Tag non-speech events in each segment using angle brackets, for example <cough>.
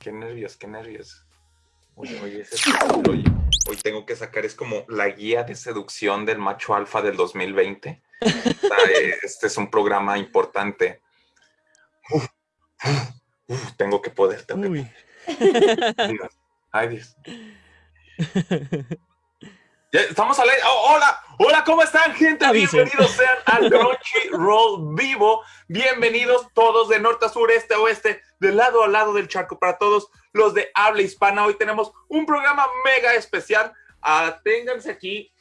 Qué nervios, qué nervios. Oye, ese hoy, <laughs> hoy tengo que sacar, es como la guía de seducción del macho alfa del 2020. <laughs> Este es un programa importante. tengo que poder, tengo que poder. <laughs> Ay, Dios. estamos al aire. Oh, hola, hola, ¿cómo están, gente? Bienvenidos sean al Roll Vivo. Bienvenidos todos de norte a sur, este a oeste, de lado a lado del charco. Para todos los de habla hispana, hoy tenemos un programa mega especial. Aténganse aquí,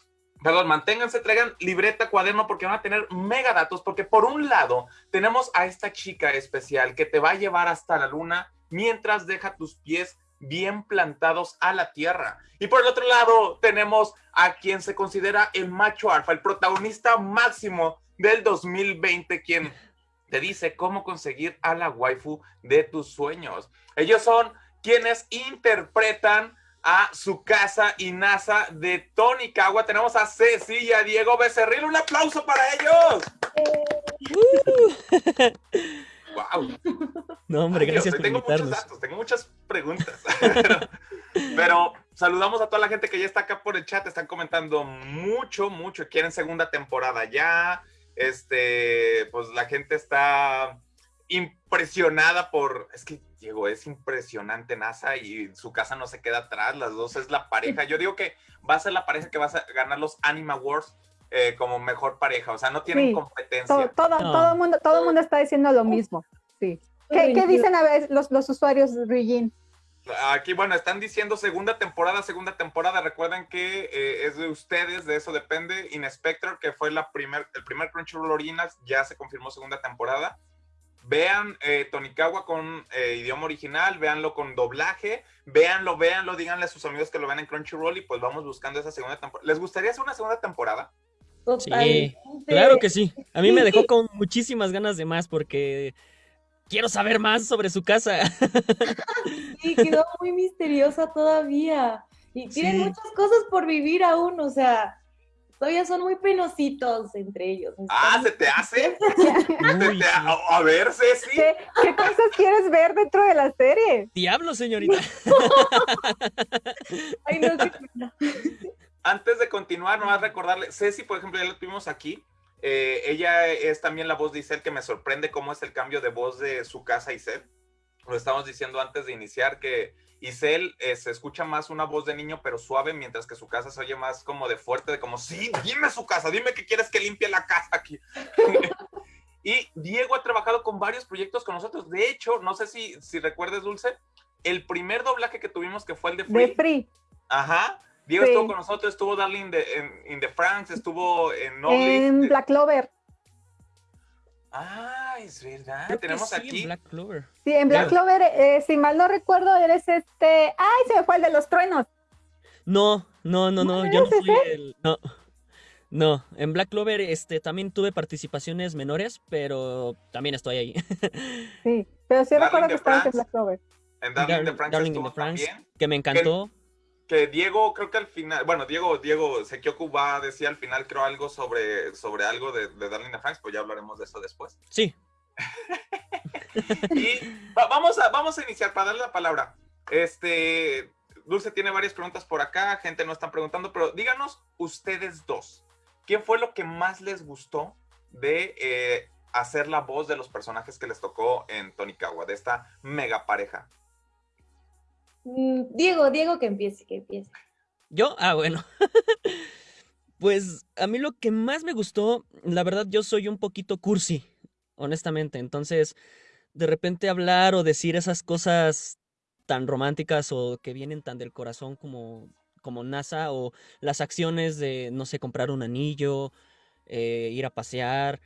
perdón, manténganse, traigan libreta, cuaderno, porque van a tener mega datos. Porque por un lado, tenemos a esta chica especial que te va a llevar hasta la luna mientras deja tus pies bien plantados a la tierra. Y por el otro lado tenemos a quien se considera el macho alfa, el protagonista máximo del 2020, quien te dice cómo conseguir a la waifu de tus sueños. Ellos son quienes interpretan a su casa y NASA de Tony Cagua. Tenemos a Ceci Diego Becerril. Un aplauso para ellos. <laughs> <laughs> Wow. No, hombre, gracias por Tengo muchos datos, tengo muchas preguntas. <laughs> pero, saludamos a toda la gente que ya está acá por el chat. Están comentando mucho, mucho. Quieren segunda temporada ya. Este, pues la gente está impresionada por. Es que Diego, es impresionante NASA y su casa no se queda atrás. Las dos es la pareja. Yo digo que va a ser la pareja que va a ganar los Anima Wars eh, como mejor pareja, o sea, no tienen competencia. Todo, todo, el mundo, todo mundo está diciendo lo mismo, sí. ¿Qué, ¿qué dicen a veces los, los usuarios, Regine? Aquí, bueno, están diciendo segunda temporada, segunda temporada. Recuerden que eh, es de ustedes, de eso depende. Inspector, que fue la primer, el primer Crunchyroll Originals, ya se confirmó segunda temporada. Vean eh, Tonikawa con eh, idioma original, véanlo con doblaje, véanlo, véanlo, díganle a sus amigos que lo vean en Crunchyroll y pues vamos buscando esa segunda temporada. ¿Les gustaría hacer una segunda temporada? Sí, claro que sí. A mí me dejó con muchísimas ganas de más porque quiero saber más sobre su casa. <laughs> Sí, quedó muy misteriosa todavía. Y tienen muchas cosas por vivir aún, o sea, todavía son muy penositos entre ellos. Ah, ¿se te hace? <laughs> a, ver, Ceci. ¿Qué, ¿Qué, cosas quieres ver dentro de la serie? Diablo, señorita. <laughs> Ay, no, continuar, nomás recordarle, Ceci, por ejemplo, ya la tuvimos aquí. Eh, ella es también la voz de Isel, que me sorprende cómo es el cambio de voz de su casa Isel. Lo estábamos diciendo antes de iniciar que Isel eh, se escucha más una voz de niño, pero suave, mientras que su casa se oye más como de fuerte, de como, sí, dime su casa, dime que quieres que limpie la casa aquí. <laughs> y Diego ha trabajado con varios proyectos con nosotros. De hecho, no sé si, si recuerdes, Dulce, el primer doblaje que tuvimos, que fue el de Free. De Free. Ajá Diego estuvo con nosotros, estuvo Darling de, en, in the France, estuvo en En Black Clover. Ah, es verdad. Tenemos aquí. En Black Clover. Sí, en Black Clover, eh, si mal no recuerdo, eres este. ¡Ay, se me fue el de los truenos! No, no, no, no. yo no fui el. No. No, en Black Clover este, también tuve participaciones menores, pero también estoy ahí. sí, pero sí recuerdo que estabas en Black Clover. En Darling, France, Darling in the France, que me encantó que Diego, creo que al final, bueno, Diego, Diego Sekioku va a decir al final, creo, algo sobre, sobre algo de, de Darling Franks, pues ya hablaremos de eso después. Sí. <laughs> y vamos, a, vamos a iniciar para darle la palabra. Este, Dulce tiene varias preguntas por acá, gente no están preguntando, pero díganos ustedes dos, ¿qué fue lo que más les gustó de eh, hacer la voz de los personajes que les tocó en Tonikawa, de esta mega pareja? Mm, Diego, Diego, que empiece, que empiece. ¿Yo? Ah, bueno. <laughs> pues a mí lo que más me gustó, la verdad, yo soy un poquito cursi, honestamente. Entonces, de repente hablar o decir esas cosas tan románticas o que vienen tan del corazón como, como NASA o las acciones de, no sé, comprar un anillo, eh, ir a pasear,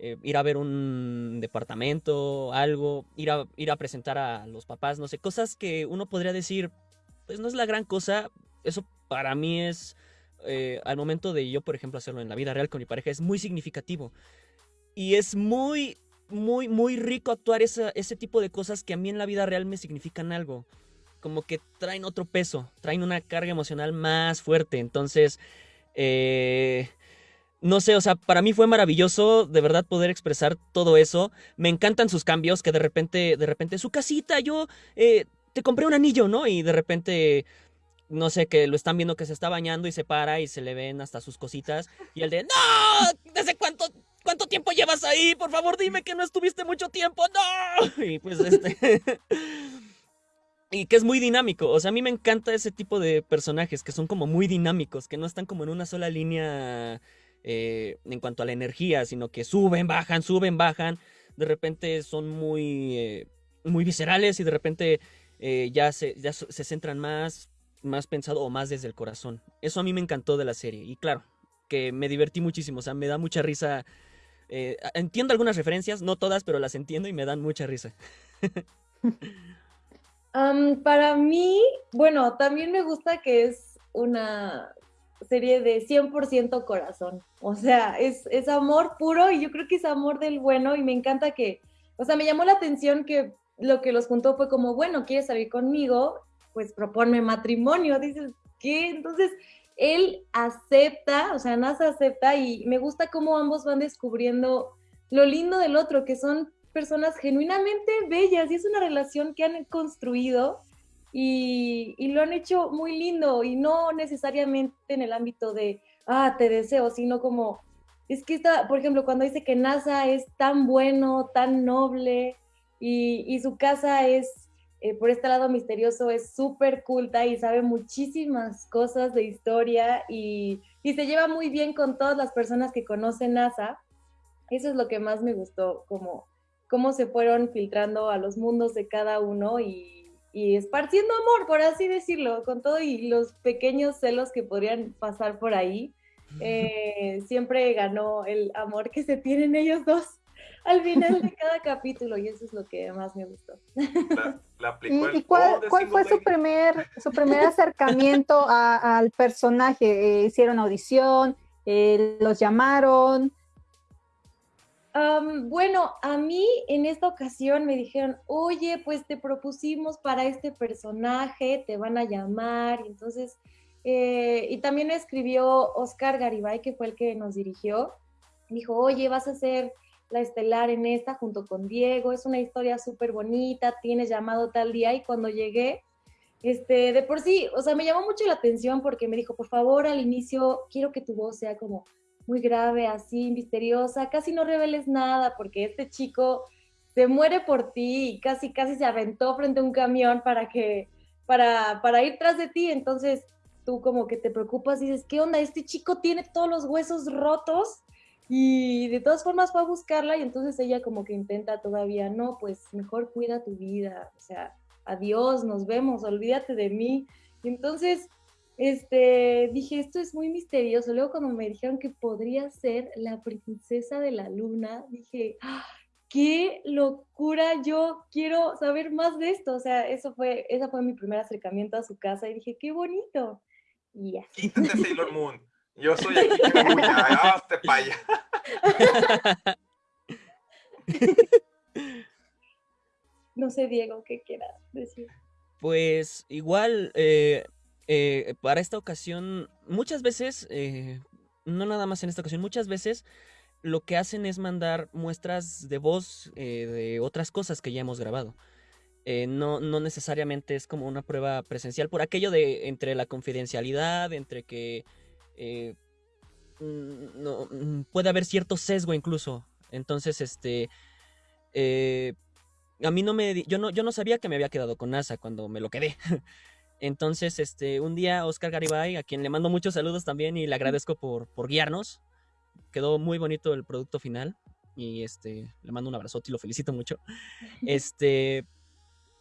eh, ir a ver un departamento, algo, ir a, ir a presentar a los papás, no sé, cosas que uno podría decir, pues no es la gran cosa, eso para mí es, eh, al momento de yo, por ejemplo, hacerlo en la vida real con mi pareja, es muy significativo. Y es muy, muy, muy rico actuar ese tipo de cosas que a mí en la vida real me significan algo. Como que traen otro peso, traen una carga emocional más fuerte. Entonces, eh, no sé, o sea, para mí fue maravilloso de verdad poder expresar todo eso. Me encantan sus cambios, que de repente, de repente, su casita, yo eh, te compré un anillo, ¿no? Y de repente no sé, que lo están viendo que se está bañando y se para y se le ven hasta sus cositas. Y el de, ¡No! ¿Desde cuánto, cuánto tiempo llevas ahí? Por favor, dime que no estuviste mucho tiempo. ¡No! <laughs> Y pues este... y que es muy dinámico. O sea, a mí me encanta ese tipo de personajes que son como muy dinámicos, que no están como en una sola línea eh, en cuanto a la energía, sino que suben, bajan, suben, bajan. De repente son muy, eh, muy viscerales y de repente eh, ya, se, ya se centran más más pensado o más desde el corazón. Eso a mí me encantó de la serie. Y claro, que me divertí muchísimo. O sea, me da mucha risa. Entiendo algunas referencias, no todas, pero las entiendo y me dan mucha risa. <laughs> para mí, bueno, también me gusta que es una serie de 100% corazón. O sea, es, es amor puro y yo creo que es amor del bueno y me encanta que, o sea, me llamó la atención que lo que los juntó fue como, bueno, ¿quieres salir conmigo? pues proponme matrimonio. Dices, ¿qué? Entonces, él acepta, o sea, NASA acepta y me gusta cómo ambos van descubriendo lo lindo del otro, que son personas genuinamente bellas y es una relación que han construido y, lo han hecho muy lindo y no necesariamente en el ámbito de, ah, te deseo, sino como, es que está, por ejemplo, cuando dice que NASA es tan bueno, tan noble y, y su casa es eh, por este lado misterioso es súper culta y sabe muchísimas cosas de historia y, y, se lleva muy bien con todas las personas que conocen NASA. Eso es lo que más me gustó, como cómo se fueron filtrando a los mundos de cada uno y, y esparciendo amor, por así decirlo, con todo y los pequeños celos que podrían pasar por ahí. Eh, siempre ganó el amor que se tienen ellos dos <laughs> al final de cada capítulo y eso es lo que más me gustó. <laughs> ¿Y, cuál, fue su primer, su primer acercamiento al personaje? Eh, ¿Hicieron audición? Eh, ¿Los llamaron? Bueno, a mí en esta ocasión me dijeron, oye, pues te propusimos para este personaje, te van a llamar, y entonces, eh, y también escribió Oscar Garibay, que fue el que nos dirigió, dijo, oye, vas a ser la estelar en esta junto con Diego. Es una historia súper bonita, tienes llamado tal día y cuando llegué, este, de por sí, o sea, me llamó mucho la atención porque me dijo, por favor, al inicio quiero que tu voz sea como muy grave, así, misteriosa, casi no reveles nada porque este chico se muere por ti y casi, casi se aventó frente a un camión para que, para, para ir tras de ti, entonces tú como que te preocupas y dices, ¿qué onda? Este chico tiene todos los huesos rotos y de todas formas fue a buscarla y entonces ella como que intenta todavía, no, pues mejor cuida tu vida, o sea, adiós, nos vemos, olvídate de mí. Entonces, este, dije, esto es muy misterioso. Luego cuando me dijeron que podría ser la princesa de la luna, dije, ¡Ah! qué locura, yo quiero saber más de esto. O sea, eso fue, ese fue mi primer acercamiento a su casa y dije, qué bonito. Y así. Sailor Moon. Yo soy aquí, <laughs> hazte paya. <laughs> No sé, Diego, ¿qué quieras decir? Pues igual, eh, eh, para esta ocasión, muchas veces, eh, no nada más en esta ocasión, muchas veces lo que hacen es mandar muestras de voz de otras cosas que ya hemos grabado. no, no necesariamente es como una prueba presencial por aquello de entre la confidencialidad, entre que eh, mm, no, mm, puede haber cierto sesgo incluso. Entonces, este... Eh, a mí no me... Yo no, yo no sabía que me había quedado con NASA cuando me lo quedé. <laughs> Entonces, este, un día Oscar Garibay, a quien le mando muchos saludos también y le agradezco por, por guiarnos. Quedó muy bonito el producto final. Y este, le mando un abrazote y lo felicito mucho. <laughs> Este,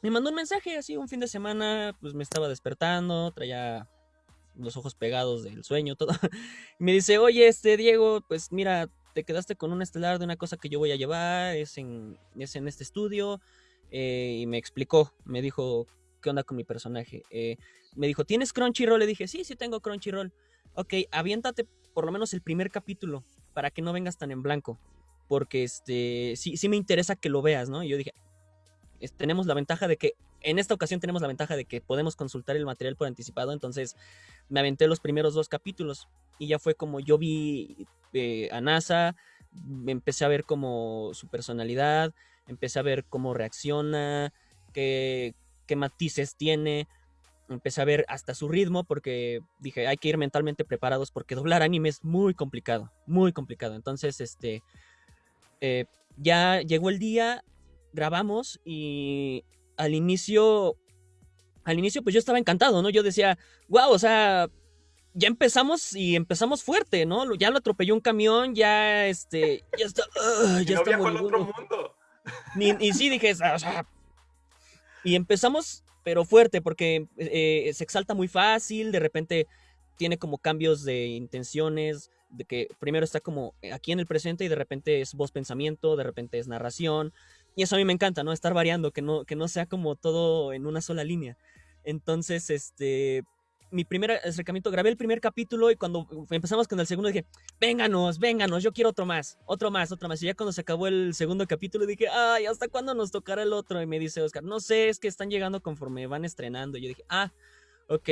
me mandó un mensaje así un fin de semana, pues me estaba despertando, traía los ojos pegados del sueño, todo. Y <laughs> me dice, oye, este Diego, pues mira, te quedaste con un estelar de una cosa que yo voy a llevar, es en, es en este estudio. Eh, y me explicó, me dijo, ¿qué onda con mi personaje? Eh, me dijo, ¿tienes Crunchyroll? Le dije, sí, sí tengo Crunchyroll. Ok, aviéntate por lo menos el primer capítulo para que no vengas tan en blanco. Porque este, sí, sí me interesa que lo veas, ¿no? Y yo dije, tenemos la ventaja de que en esta ocasión tenemos la ventaja de que podemos consultar el material por anticipado, entonces me aventé los primeros dos capítulos y ya fue como yo vi eh, a NASA, empecé a ver como su personalidad, empecé a ver cómo reacciona, qué, qué matices tiene. Empecé a ver hasta su ritmo porque dije, hay que ir mentalmente preparados porque doblar anime es muy complicado, muy complicado. Entonces, este, eh, ya llegó el día, grabamos y al inicio, al inicio pues yo estaba encantado, ¿no? Yo decía, wow, o sea, ya empezamos y empezamos fuerte, ¿no? Ya lo atropelló un camión, ya este, ya está, <laughs> ya está muy otro mundo. y sí dije, o sea, y empezamos, pero fuerte, porque eh, se exalta muy fácil, de repente tiene como cambios de intenciones, de que primero está como aquí en el presente y de repente es voz pensamiento, de repente es narración. Y eso a mí me encanta, ¿no? Estar variando, que no, que no sea como todo en una sola línea. Entonces, este, mi primer acercamiento, grabé el primer capítulo y cuando empezamos con el segundo dije, vénganos, vénganos, yo quiero otro más, otro más, otro más. Y ya cuando se acabó el segundo capítulo dije, ay, ¿hasta cuándo nos tocará el otro? Y me dice Oscar, no sé, es que están llegando conforme van estrenando. Y yo dije, ah, ok.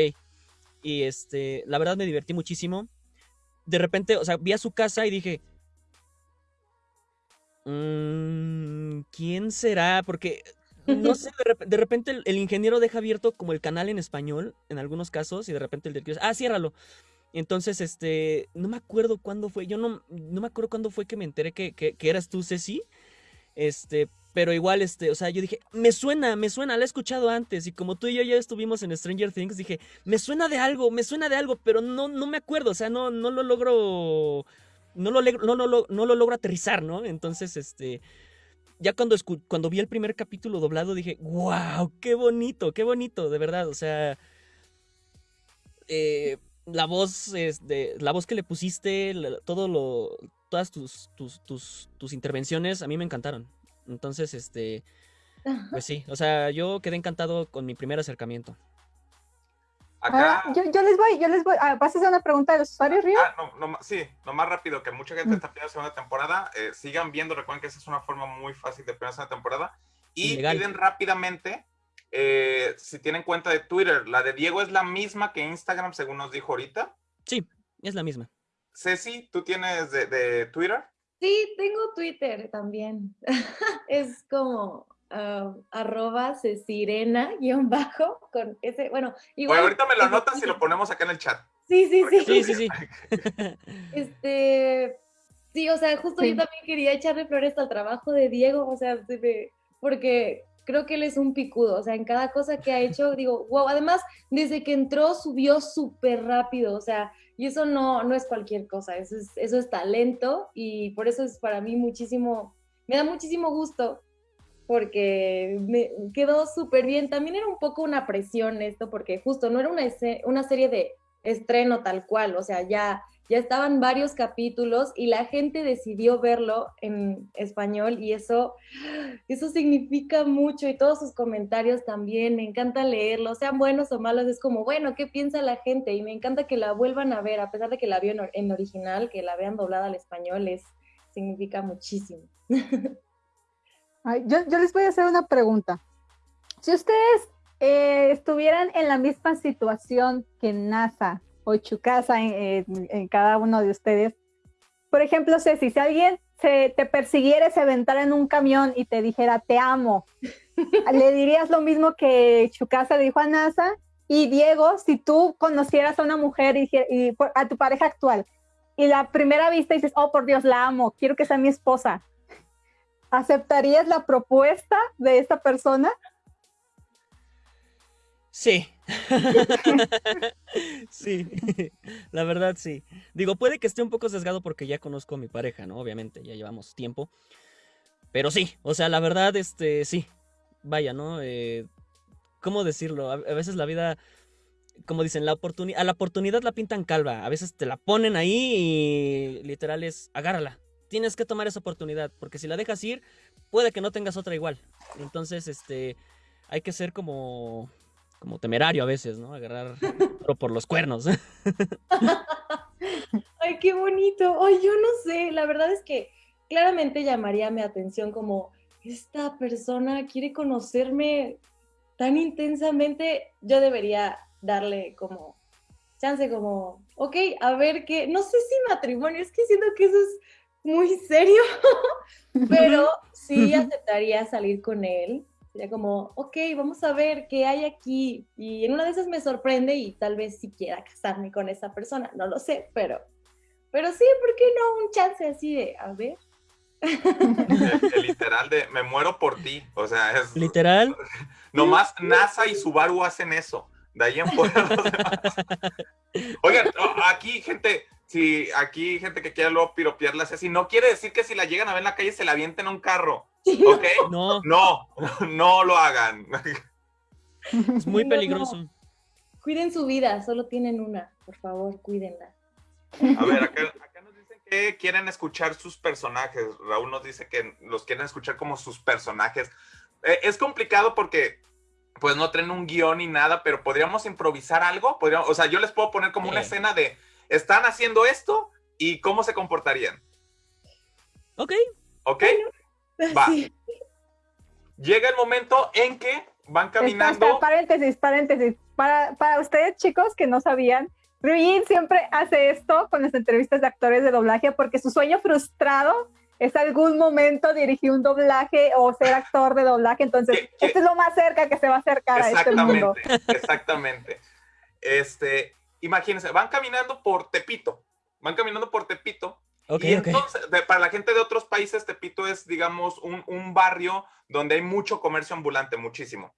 Y este, la verdad me divertí muchísimo. De repente, o sea, vi a su casa y dije, mmm, ¿quién será? Porque no <laughs> sé, de, repente el, ingeniero deja abierto como el canal en español en algunos casos y de repente el del ah, ciérralo. Entonces, este, no me acuerdo cuándo fue, yo no, no me acuerdo cuándo fue que me enteré que, que, eras tú, Ceci. Este, pero igual, este, o sea, yo dije, me suena, me suena, la he escuchado antes. Y como tú y yo ya estuvimos en Stranger Things, dije, me suena de algo, me suena de algo, pero no, no me acuerdo, o sea, no, no lo logro, no lo, no, no, no lo logro aterrizar, ¿no? Entonces, este, ya cuando, cuando vi el primer capítulo doblado dije, wow, qué bonito, qué bonito, de verdad, o sea, eh, la voz, de la voz que le pusiste, todo lo, todas tus, tus, tus, tus intervenciones a mí me encantaron. Entonces, este, pues <laughs> sí, o sea, yo quedé encantado con mi primer acercamiento. Ah, yo, les voy, yo les voy. Ah, ¿Vas a hacer una pregunta de los usuarios, Río? Ah, no, no, sí, no más rápido, que mucha gente mm. está pidiendo segunda temporada. Eh, sigan viendo, recuerden que esa es una forma muy fácil de pedir segunda temporada. Y piden rápidamente, eh, si tienen cuenta de Twitter, la de Diego es la misma que Instagram, según nos dijo ahorita. Sí, es la misma. Ceci, ¿tú tienes de, de Twitter? Sí, tengo Twitter también. <laughs> es como uh, arroba sirena guion bajo con ese, bueno, igual. ahorita me lo anotas y lo ponemos acá en el chat. Sí, sí, sí. Sí, sí, sí. <laughs> este, sí, o sea, justo yo también quería echarle flores al trabajo de Diego, o sea, porque creo que él es un picudo, o sea, en cada cosa que ha hecho, digo, wow, además, desde que entró subió súper rápido, o sea, y eso no, no es cualquier cosa, eso es, eso es talento y por eso es para mí muchísimo, me da muchísimo gusto porque me quedó súper bien. También era un poco una presión esto, porque justo no era una, una serie de estreno tal cual, o sea, ya, ya estaban varios capítulos y la gente decidió verlo en español y eso, eso significa mucho y todos sus comentarios también, me encanta leerlos, sean buenos o malos, es como, bueno, ¿qué piensa la gente? Y me encanta que la vuelvan a ver, a pesar de que la vio en, original, que la vean doblada al español, es, significa muchísimo. <laughs> yo, les voy a hacer una pregunta. Si ustedes eh, estuvieran en la misma situación que NASA o Chukasa en, cada uno de ustedes, por ejemplo, Ceci, si alguien se, te persiguiera, se aventara en un camión y te dijera, te amo, <laughs> ¿le dirías lo mismo que Chukasa dijo a NASA? Y Diego, si tú conocieras a una mujer y, y a tu pareja actual, y la primera vista dices, oh, por Dios, la amo, quiero que sea mi esposa, ¿Aceptarías la propuesta de esta persona? Sí. <laughs> sí, <laughs> la verdad sí. Digo, puede que esté un poco sesgado porque ya conozco a mi pareja, ¿no? Obviamente, ya llevamos tiempo. Pero sí, o sea, la verdad, este, sí. Vaya, ¿no? Eh, ¿Cómo decirlo? A, veces la vida, como dicen, la oportunidad, a la oportunidad la pintan calva. A veces te la ponen ahí y literal es, agárrala tienes que tomar esa oportunidad, porque si la dejas ir, puede que no tengas otra igual. Entonces, este, hay que ser como, como temerario a veces, ¿no? Agarrar <laughs> por los cuernos. <laughs> Ay, qué bonito. Ay, yo no sé, la verdad es que claramente llamaría mi atención como, esta persona quiere conocerme tan intensamente, yo debería darle como chance, como, ok, a ver qué, no sé si matrimonio, es que siento que eso es muy serio, <laughs> pero sí aceptaría salir con él Sería como, ok, vamos a ver qué hay aquí. Y en una de esas me sorprende y tal vez si quiera casarme con esa persona, no lo sé, pero, pero sí, ¿por qué no? Un chance así de, a ver. El, literal de me muero por ti. O sea, es. Literal. <laughs> Nomás NASA y Subaru hacen eso. De ahí en fuera <laughs> los demás. Oigan, aquí, gente, si aquí gente que quiera luego piropearla así, no quiere decir que si la llegan a ver en la calle se la avienten a un carro. ¿Ok? No. No, <laughs> no lo hagan. Es muy peligroso. Cuiden su vida, solo tienen una. Por favor, cuídenla. A ver, acá, nos dicen que quieren escuchar sus personajes. Raúl nos dice que los quieren escuchar como sus personajes. Eh, es complicado porque pues no traen un guion ni nada, pero podríamos improvisar algo. Podríamos, o sea, yo les puedo poner como una escena de están haciendo esto y cómo se comportarían. Ok. Ok. Va. Llega el momento en que van caminando. paréntesis, paréntesis. Para, para ustedes, chicos, que no sabían, Ruin siempre hace esto con las entrevistas de actores de doblaje porque su sueño frustrado es algún momento dirigir un doblaje o ser actor de doblaje. Entonces, esto es lo más cerca que se va a acercar a este mundo. Exactamente. Este, imagínense, van caminando por Tepito. Van caminando por Tepito y entonces, para la gente de otros países, Tepito es, digamos, un, barrio donde hay mucho comercio ambulante, muchísimo.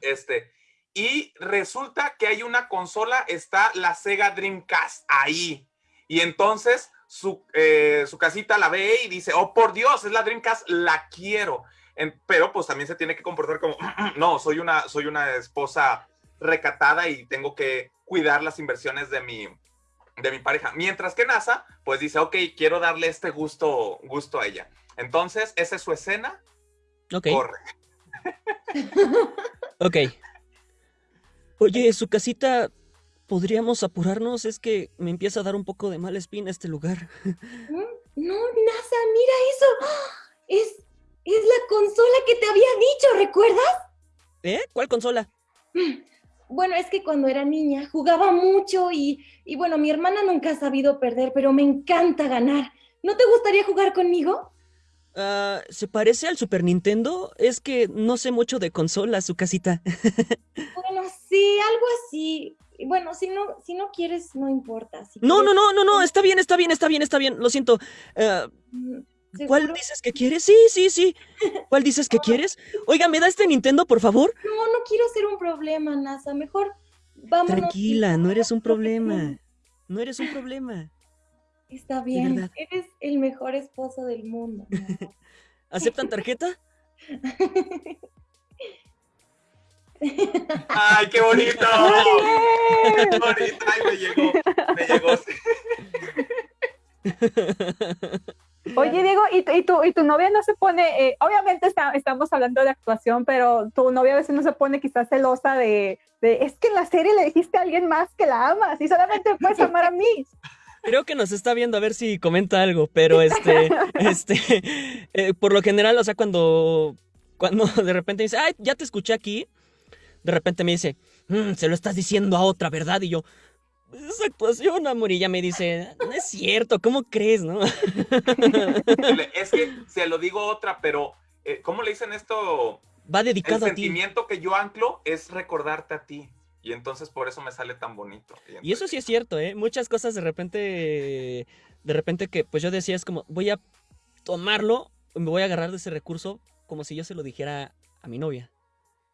Este, y resulta que hay una consola, está la Sega Dreamcast ahí. Y entonces su, eh, su casita la ve y dice, oh, por Dios, es la Dreamcast, la quiero. pero pues también se tiene que comportar como, no, soy una, soy una esposa recatada y tengo que cuidar las inversiones de mi, de mi pareja. Mientras que NASA, pues dice, ok, quiero darle este gusto, gusto a ella. Entonces, esa es su escena. Ok. Corre. <laughs> ok. Oye, su casita, ¿podríamos apurarnos? Es que me empieza a dar un poco de mala espina este lugar. No, NASA, mira eso. <gasps> Es, es la consola que te había dicho, ¿recuerdas? ¿Eh? ¿Cuál consola? <laughs> Bueno, es que cuando era niña jugaba mucho y, bueno, mi hermana nunca ha sabido perder, pero me encanta ganar. ¿No te gustaría jugar conmigo? Ah, ¿Se parece al Super Nintendo? Es que no sé mucho de consolas, su casita. <laughs> bueno, sí, algo así. Bueno, si no, si no quieres, no importa. no, no, no, no, no, está bien, está bien, está bien, está bien. Lo siento. Ah, ¿Cuál dices que quieres? Sí, sí, sí. ¿Cuál dices que quieres? Oiga, ¿me da este Nintendo, por favor? No, no quiero ser un problema, NASA. Mejor vamos. Tranquila, no eres un problema. No eres un problema. Está bien. Eres el mejor esposo del mundo. <laughs> ¿Aceptan tarjeta? ¡Ay, qué bonito! <laughs> ¡Qué bonito! ¡Ay, me llegó! Me llegó. <laughs> Oye, Diego, ¿y, y, tu, ¿y tu novia no se pone, eh, obviamente estamos hablando de actuación, pero tu novia a veces no se pone quizás celosa de, es que en la serie le dijiste a alguien más que la amas y solamente puedes amar a mí? Creo que nos está viendo a ver si comenta algo, pero este, <laughs> este, eh, por lo general, o sea, cuando, cuando de repente dice, ay, ya te escuché aquí, de repente me dice, mm, se lo estás diciendo a otra, ¿verdad? Y yo, esa actuación, amor. Y ella me dice, no es cierto, ¿cómo crees, no? es que se lo digo otra, pero eh, ¿cómo le dicen esto? Va dedicado a ti. El sentimiento que yo anclo es recordarte a ti. Y entonces por eso me sale tan bonito. Y, eso sí es cierto, ¿eh? Muchas cosas de repente, de repente que pues yo decía es como, voy a tomarlo, me voy a agarrar de ese recurso como si yo se lo dijera a mi novia.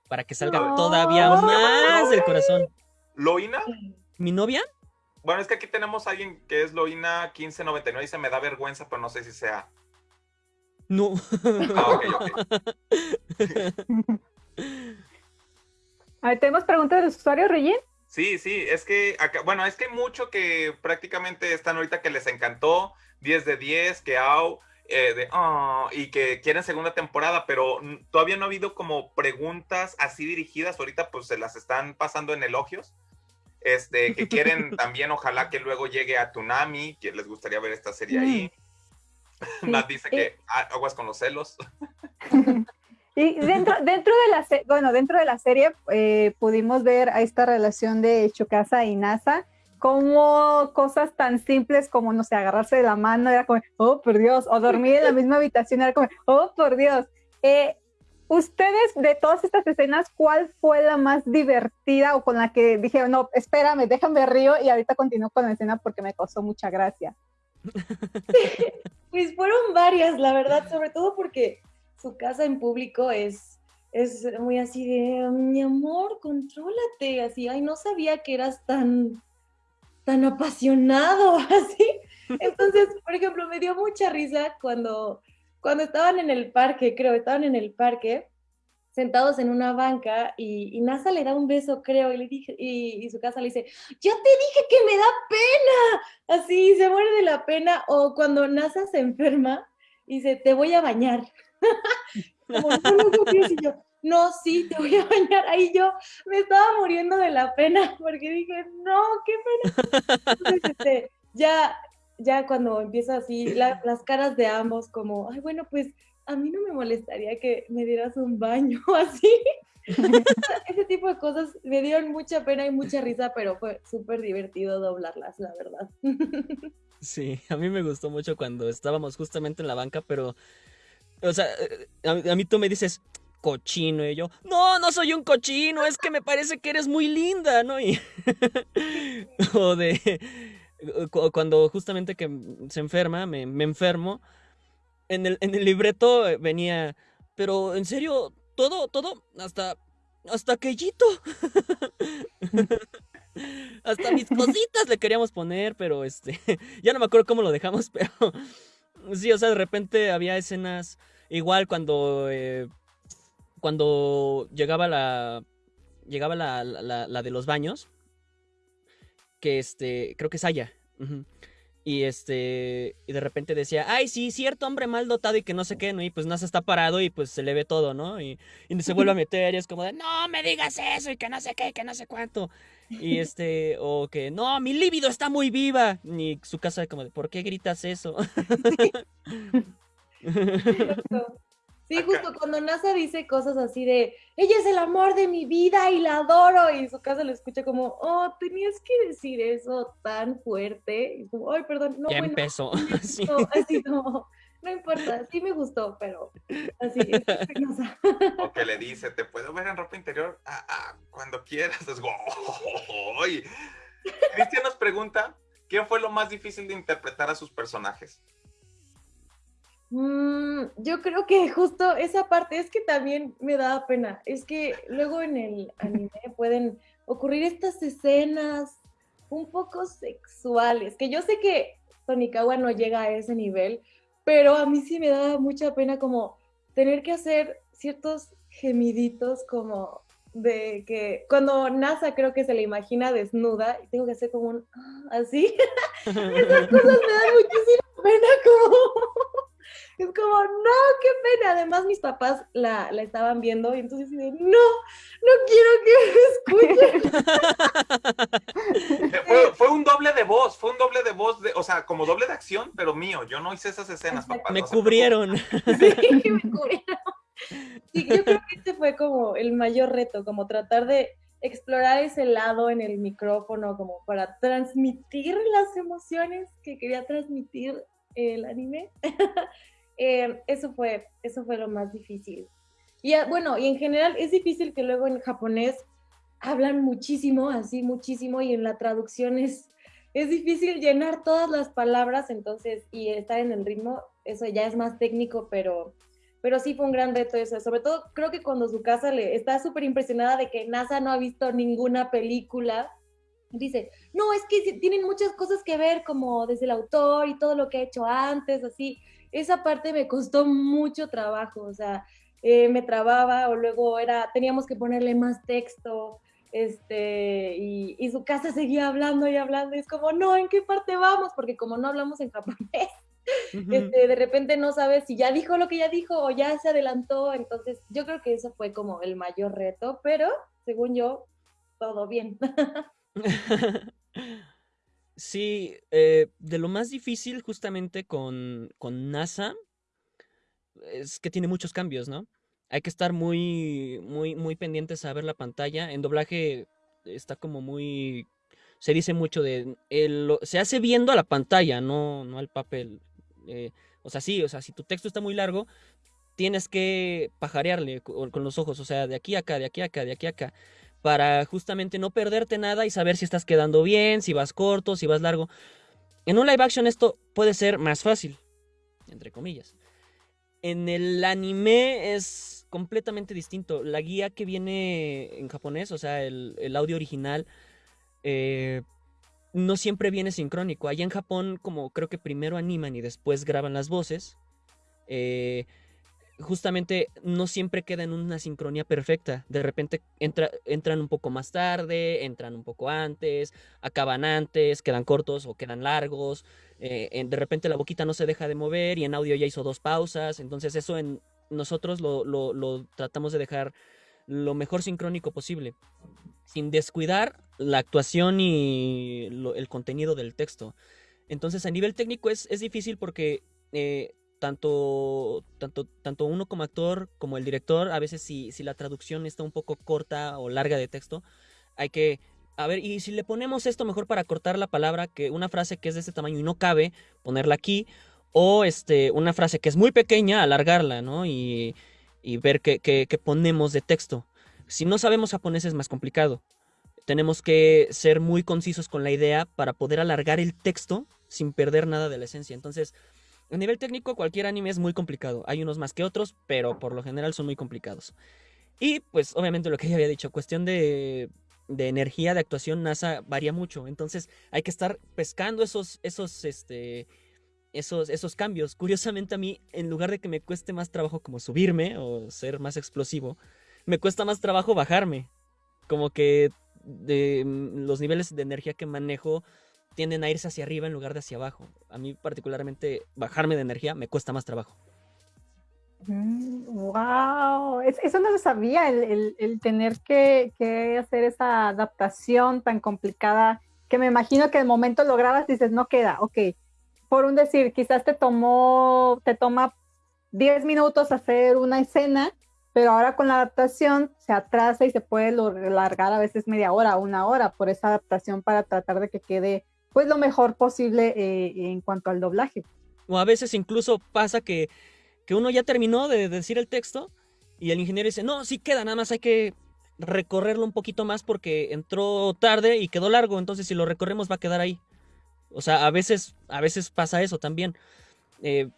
Para que salga todavía más del corazón. ¿Loina? ¿Mi novia? Bueno, es que aquí tenemos a alguien que es Loina 1599 y dice, me da vergüenza, pero no sé si sea. No. Ah, ok, A ver, ¿tenemos preguntas del usuario, Regin? Sí, sí, es que acá, bueno, es que hay mucho que prácticamente están ahorita que les encantó, 10 de 10, que au, eh, de, oh, y que quieren segunda temporada, pero todavía no ha habido como preguntas así dirigidas, ahorita pues se las están pasando en elogios, este, que quieren <laughs> también, ojalá que luego llegue a Tunami, que les gustaría ver esta serie ahí. Nat dice que eh. aguas con los celos. <laughs> Y dentro, dentro de la bueno, dentro de la serie eh, pudimos ver a esta relación de Chukasa y NASA, como cosas tan simples como, no sé, agarrarse de la mano, era como, oh, por Dios, o dormir en la misma habitación, era como, oh, por Dios. Eh, ustedes de todas estas escenas, ¿cuál fue la más divertida o con la que dijeron, no, espérame, déjame río y ahorita continúo con la escena porque me causó mucha gracia? pues fueron varias, la verdad, sobre todo porque su casa en público es, es muy así de, mi amor, contrólate, así, ay, no sabía que eras tan, tan apasionado, <laughs> así. Entonces, por ejemplo, me dio mucha risa cuando, cuando estaban en el parque, creo, estaban en el parque, sentados en una banca y, NASA le da un beso, creo, y, le dije, y, su casa le dice, yo te dije que me da pena, así, se muere de la pena, o cuando NASA se enferma y dice, te voy a bañar. <laughs> Como, no, no, sí, te voy a bañar. Ahí yo me estaba muriendo de la pena porque dije, no, qué pena. Entonces, este, ya, ya cuando empieza así, las caras de ambos, como, ay, bueno, pues a mí no me molestaría que me dieras un baño <laughs> así. <laughs> Ese tipo de cosas me dieron mucha pena y mucha risa, pero fue súper divertido doblarlas, la verdad. <laughs> Sí, a mí me gustó mucho cuando estábamos justamente en la banca, pero, o sea, eh, a, mí tú me dices, cochino, y yo, no, no soy un cochino, es que me parece que eres muy linda, ¿no? Y, o de, cuando justamente que se enferma, me, me enfermo, en el, en el libreto venía, pero en serio, todo, todo, hasta, hasta aquellito. <laughs> hasta mis cositas le queríamos poner, pero este, <laughs> ya no me acuerdo cómo lo dejamos, <laughs> pero sí, o sea, de repente había escenas, igual cuando, eh, cuando llegaba la, llegaba la, la, de los baños, que este, creo que es Aya. Y este, y de repente decía, ay, sí, cierto hombre mal dotado y que no sé qué, ¿no? Y pues NASA está parado y pues se le ve todo, ¿no? Y, y se vuelve a <laughs> meter y es como de, no me digas eso y que no sé qué, que no sé cuánto. Y este, o que, no, mi líbido está muy viva. Y su casa como de, ¿por qué gritas eso? <laughs> Sí, justo cuando NASA dice cosas así de, ella es el amor de mi vida y la adoro, y su casa lo escucha como, oh, tenías que decir eso tan fuerte, y como, ay, perdón, no, ya empezó. No, <laughs> <laughs> así no, no importa, sí me gustó, pero así es <laughs> O que le dice, te puedo ver en ropa interior ah, ah, cuando quieras. Es Cristian nos pregunta, ¿quién fue lo más difícil de interpretar a sus personajes? Mm, yo creo que justo esa parte es que también me da pena. Es que luego en el anime pueden ocurrir estas escenas un poco sexuales, que yo sé que Tonikawa no llega a ese nivel, pero a mí sí me da mucha pena como tener que hacer ciertos gemiditos como de que cuando NASA creo que se le imagina desnuda y tengo que hacer como un ah, así, <laughs> esas cosas me dan muchísima pena como es como, no, qué pena. Además, mis papás la, estaban viendo y entonces dicen, no, no quiero que me escuchen. <laughs> fue, un doble de voz, fue un doble de voz, de, o sea, como doble de acción, pero mío. Yo no hice esas escenas, papá. Me cubrieron. <laughs> Sí, me cubrieron. Sí, yo creo que este fue como el mayor reto, como tratar de explorar ese lado en el micrófono, como para transmitir las emociones que quería transmitir el anime. <laughs> Eh, eso, fue, eso fue lo más difícil. Y ah, bueno, y en general es difícil que luego en japonés hablan muchísimo, así muchísimo, y en la traducción es, es difícil llenar todas las palabras, entonces, y estar en el ritmo, eso ya es más técnico, pero, pero sí fue un gran reto eso. Sobre todo creo que cuando su casa le está súper impresionada de que NASA no ha visto ninguna película, dice, no, es que tienen muchas cosas que ver como desde el autor y todo lo que ha hecho antes, así esa parte me costó mucho trabajo, o sea, eh, me trababa o luego era, teníamos que ponerle más texto, este, y, su casa seguía hablando y hablando, y es como, no, ¿en qué parte vamos? Porque como no hablamos en japonés, <laughs> este, de repente no sabes si ya dijo lo que ya dijo o ya se adelantó, entonces yo creo que eso fue como el mayor reto, pero según yo, todo bien. <laughs> <laughs> Sí, eh, de lo más difícil justamente con, con NASA es que tiene muchos cambios, ¿no? Hay que estar muy, muy, muy pendientes a ver la pantalla. En doblaje está como muy... Se dice mucho de... El, se hace viendo a la pantalla, no, no al papel. Eh, o sea, sí, o sea, si tu texto está muy largo, tienes que pajarearle con los ojos, o sea, de aquí a acá, de aquí a acá, de aquí a acá, para justamente no perderte nada y saber si estás quedando bien, si vas corto, si vas largo. En un live action esto puede ser más fácil, entre comillas. En el anime es completamente distinto. La guía que viene en japonés, o sea, el, audio original, eh, no siempre viene sincrónico. Allá en Japón, como creo que primero animan y después graban las voces, eh, justamente no siempre queda en una sincronía perfecta. De repente entran un poco más tarde, entran un poco antes, acaban antes, quedan cortos o quedan largos. Eh, de repente la boquita no se deja de mover y en audio ya hizo dos pausas. Entonces eso en nosotros lo, tratamos de dejar lo mejor sincrónico posible, sin descuidar la actuación y el contenido del texto. Entonces a nivel técnico es, es difícil porque... Eh, tanto, tanto, tanto uno como actor como el director, a veces si, si la traducción está un poco corta o larga de texto, hay que a ver, y si le ponemos esto mejor para cortar la palabra, que una frase que es de este tamaño y no cabe, ponerla aquí, o este, una frase que es muy pequeña, alargarla, ¿no? Y, y ver qué, qué, qué, ponemos de texto. Si no sabemos japonés es más complicado. Tenemos que ser muy concisos con la idea para poder alargar el texto sin perder nada de la esencia. Entonces, a nivel técnico, cualquier anime es muy complicado. Hay unos más que otros, pero por lo general son muy complicados. Y pues obviamente lo que ya había dicho, cuestión de, de energía de actuación NASA varía mucho. Entonces hay que estar pescando esos, esos, este, esos, esos cambios. Curiosamente a mí, en lugar de que me cueste más trabajo como subirme o ser más explosivo, me cuesta más trabajo bajarme. Como que de, mm, los niveles de energía que manejo tienden a irse hacia arriba en lugar de hacia abajo. A mí particularmente bajarme de energía me cuesta más trabajo. wow, mm, eso no lo sabía, el, tener que, hacer esa adaptación tan complicada, que me imagino que el momento lo grabas y dices, no queda, ok. Por un decir, quizás te tomó, te toma 10 minutos hacer una escena, pero ahora con la adaptación se atrasa y se puede largar a veces media hora, una hora por esa adaptación para tratar de que quede pues lo mejor posible eh, en cuanto al doblaje. O a veces incluso pasa que, que uno ya terminó de decir el texto y el ingeniero dice, no, sí queda, nada más hay que recorrerlo un poquito más porque entró tarde y quedó largo, entonces si lo recorremos va a quedar ahí. O sea, a veces, a veces pasa eso también. Eh,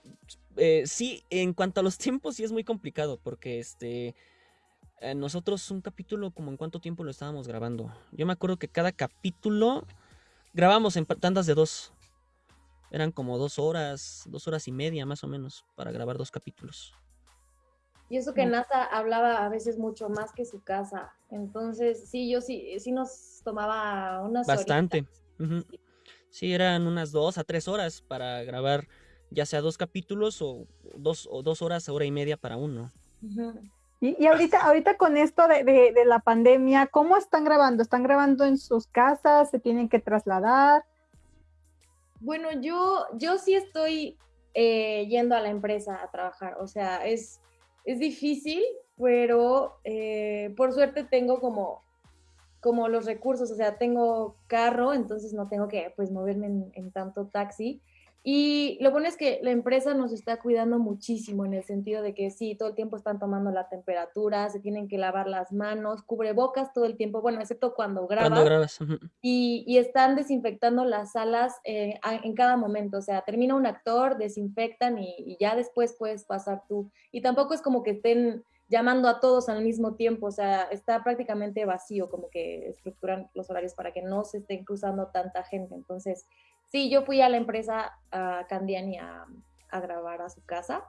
eh, sí, en cuanto a los <laughs> tiempos sí es muy complicado porque este nosotros un capítulo como en cuánto tiempo lo estábamos grabando. Yo me acuerdo que cada capítulo grabamos en tandas de dos. Eran como dos horas, dos horas y media más o menos para grabar dos capítulos. Y eso que NASA hablaba a veces mucho más que su casa. Entonces, sí, yo sí, sí nos tomaba unas Bastante. Sí, eran unas dos a tres horas para grabar ya sea dos capítulos o dos, o dos horas, hora y media para uno. Y, ahorita, ahorita con esto de, la pandemia, ¿cómo están grabando? ¿Están grabando en sus casas? ¿Se tienen que trasladar? Bueno, yo, yo sí estoy eh, yendo a la empresa a trabajar. O sea, es, es difícil, pero eh, por suerte tengo como, como los recursos. O sea, tengo carro, entonces no tengo que pues moverme en tanto taxi. Y lo bueno es que la empresa nos está cuidando muchísimo en el sentido de que sí, todo el tiempo están tomando la temperatura, se tienen que lavar las manos, cubrebocas todo el tiempo, bueno, excepto cuando grabas. Cuando grabas. y, están desinfectando las salas eh, en cada momento, o sea, termina un actor, desinfectan y, y, ya después puedes pasar tú. Y tampoco es como que estén llamando a todos al mismo tiempo, o sea, está prácticamente vacío, como que estructuran los horarios para que no se estén cruzando tanta gente. Entonces, Sí, yo fui a la empresa a Candiani a, grabar a su casa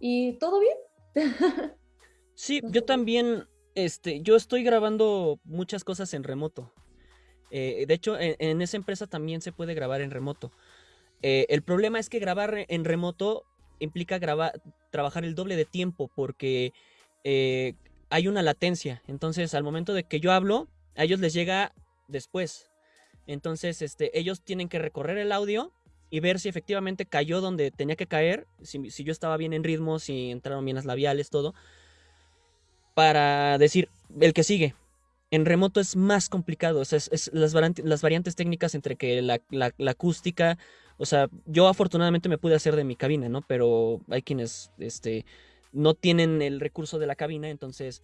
y todo bien. <laughs> sí, yo también, este, yo estoy grabando muchas cosas en remoto. Eh, de hecho, en, esa empresa también se puede grabar en remoto. Eh, el problema es que grabar en remoto implica grabar, trabajar el doble de tiempo porque eh, hay una latencia. Entonces, al momento de que yo hablo, a ellos les llega después. Entonces, este, ellos tienen que recorrer el audio y ver si efectivamente cayó donde tenía que caer, si, yo estaba bien en ritmo, si entraron bien las labiales, todo, para decir el que sigue. En remoto es más complicado, o sea, es, las, variantes, técnicas entre que la, acústica, o sea, yo afortunadamente me pude hacer de mi cabina, ¿no? Pero hay quienes, este, no tienen el recurso de la cabina, entonces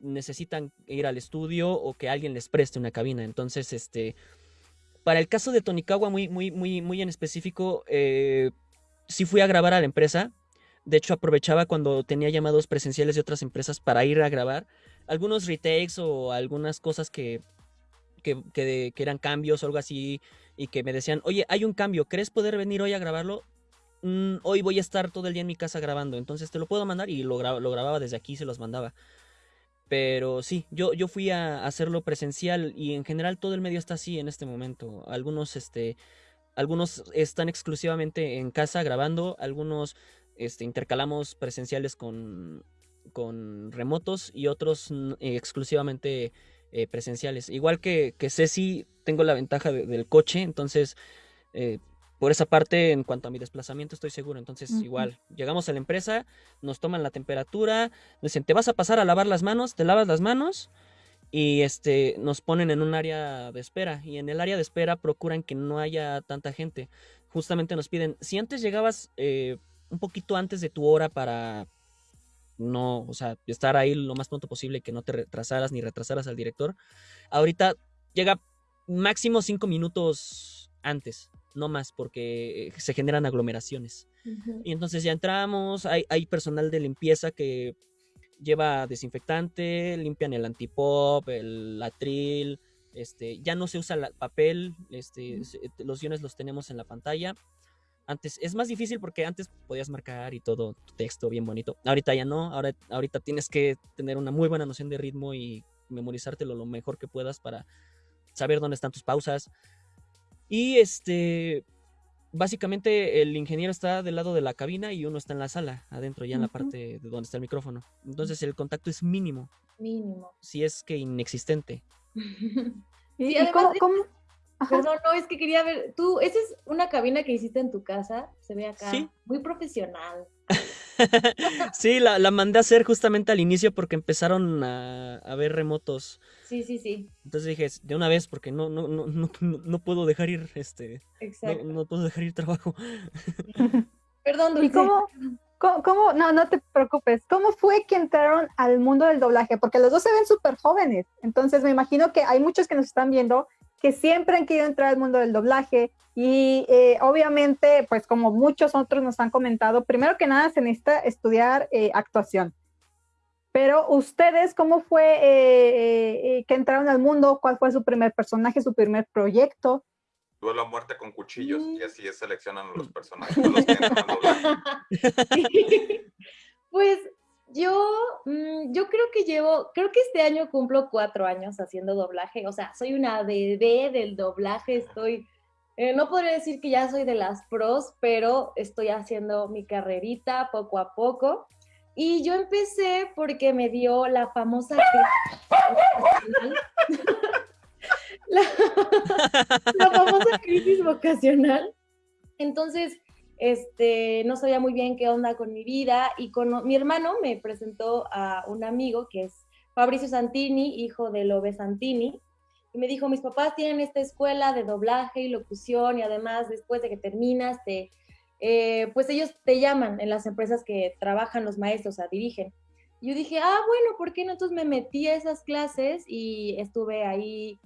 necesitan ir al estudio o que alguien les preste una cabina. Entonces, este, para el caso de Tonikawa, muy, muy, muy, muy en específico, eh, sí fui a grabar a la empresa. De hecho, aprovechaba cuando tenía llamados presenciales de otras empresas para ir a grabar algunos retakes o algunas cosas que, que, que, eran cambios o algo así y que me decían, oye, hay un cambio, ¿crees poder venir hoy a grabarlo? Mm, hoy voy a estar todo el día en mi casa grabando, entonces te lo puedo mandar y lo, lo grababa desde aquí, se los mandaba. Pero sí, yo, yo fui a hacerlo presencial y en general todo el medio está así en este momento. Algunos, este, algunos están exclusivamente en casa grabando, algunos este, intercalamos presenciales con, con remotos y otros exclusivamente eh, presenciales. Igual que, que Ceci, tengo la ventaja del coche, entonces eh, por esa parte, en cuanto a mi desplazamiento, estoy seguro. Entonces, igual, llegamos a la empresa, nos toman la temperatura, nos dicen, te vas a pasar a lavar las manos, te lavas las manos y este, nos ponen en un área de espera. Y en el área de espera procuran que no haya tanta gente. Justamente nos piden, si antes llegabas eh, un poquito antes de tu hora para no, o sea, estar ahí lo más pronto posible, que no te retrasaras ni retrasaras al director, ahorita llega máximo cinco minutos antes no más, porque se generan aglomeraciones. Y entonces ya entramos, hay, hay, personal de limpieza que lleva desinfectante, limpian el antipop, el latril, este, ya no se usa el papel, este, los guiones los tenemos en la pantalla. Antes es más difícil porque antes podías marcar y todo tu texto bien bonito. Ahorita ya no, ahora, ahorita tienes que tener una muy buena noción de ritmo y memorizártelo lo mejor que puedas para saber dónde están tus pausas, y este, básicamente el ingeniero está del lado de la cabina y uno está en la sala, adentro, ya en la parte de donde está el micrófono. Entonces el contacto es mínimo. Mínimo. Si es que inexistente. <laughs> ¿Y, cómo, Perdón, no, es que quería ver, tú, esa es una cabina que hiciste en tu casa, se ve acá, muy profesional. <laughs> sí, la, la, mandé a hacer justamente al inicio porque empezaron a, a, ver remotos. Sí, sí, sí. Entonces dije, de una vez, porque no, no, no, no, <laughs> no puedo dejar ir, este, Exacto. No, puedo dejar ir trabajo. <laughs> <laughs> Perdón, Dulce. ¿Y cómo, cómo, no, no te preocupes, cómo fue que entraron al mundo del doblaje? Porque los dos se ven súper jóvenes, entonces me imagino que hay muchos que nos están viendo que siempre han querido entrar al mundo del doblaje y eh, obviamente, pues como muchos otros nos han comentado, primero que nada se necesita estudiar eh, actuación. Pero ustedes, ¿cómo fue eh, que entraron al mundo? ¿Cuál fue su primer personaje, su primer proyecto? Duelo a muerte con cuchillos y así seleccionan los personajes. Los que <laughs> pues yo, mm, yo creo que llevo, creo que este año cumplo cuatro años haciendo doblaje, o sea, soy una bebé del doblaje, estoy, eh, no podría decir que ya soy de las pros, pero estoy haciendo mi carrerita poco a poco. Y yo empecé porque me dio la famosa <laughs> la, la famosa crisis vocacional. Entonces, este, no sabía muy bien qué onda con mi vida y con mi hermano me presentó a un amigo que es Fabricio Santini, hijo de Lobe Santini, y me dijo, mis papás tienen esta escuela de doblaje y locución y además después de que terminas, te, eh, pues ellos te llaman en las empresas que trabajan los maestros, o sea, dirigen. yo dije, ah, bueno, ¿por qué no? Entonces me metí a esas clases y estuve ahí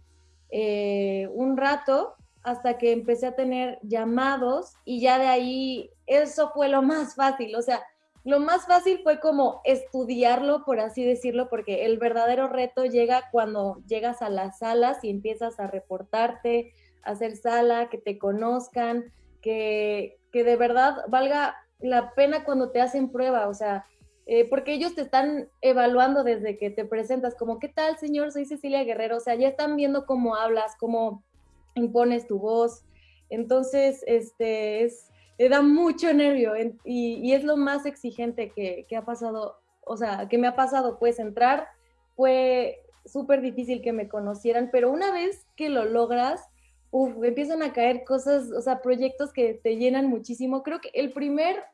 eh, un rato hasta que empecé a tener llamados y ya de ahí eso fue lo más fácil, o sea, lo más fácil fue como estudiarlo, por así decirlo, porque el verdadero reto llega cuando llegas a las salas y empiezas a reportarte, a hacer sala, que te conozcan, que, que de verdad valga la pena cuando te hacen prueba, o sea, eh, porque ellos te están evaluando desde que te presentas, como, ¿qué tal, señor? Soy Cecilia Guerrero, o sea, ya están viendo cómo hablas, cómo impones tu voz. Entonces, este, es, te da mucho nervio y, es lo más exigente que, ha pasado, o sea, que me ha pasado, pues entrar fue súper difícil que me conocieran, pero una vez que lo logras, uf, empiezan a caer cosas, o sea, proyectos que te llenan muchísimo. Creo que el primer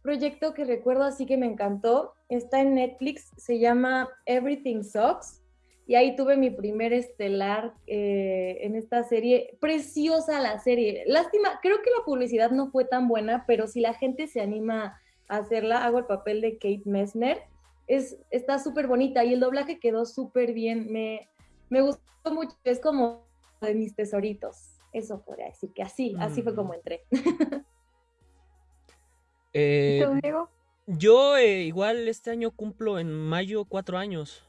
proyecto que recuerdo así que me encantó está en Netflix, se llama Everything Sucks y ahí tuve mi primer estelar eh, en esta serie. Preciosa la serie. Lástima, creo que la publicidad no fue tan buena, pero si la gente se anima hacerla, hago el papel de Kate Messner. Es, está súper bonita y el doblaje quedó súper bien. Me, me gustó mucho. Es como de mis tesoritos. Eso podría decir que así, así fue como entré. <laughs> eh, yo eh, igual este año cumplo en mayo cuatro años.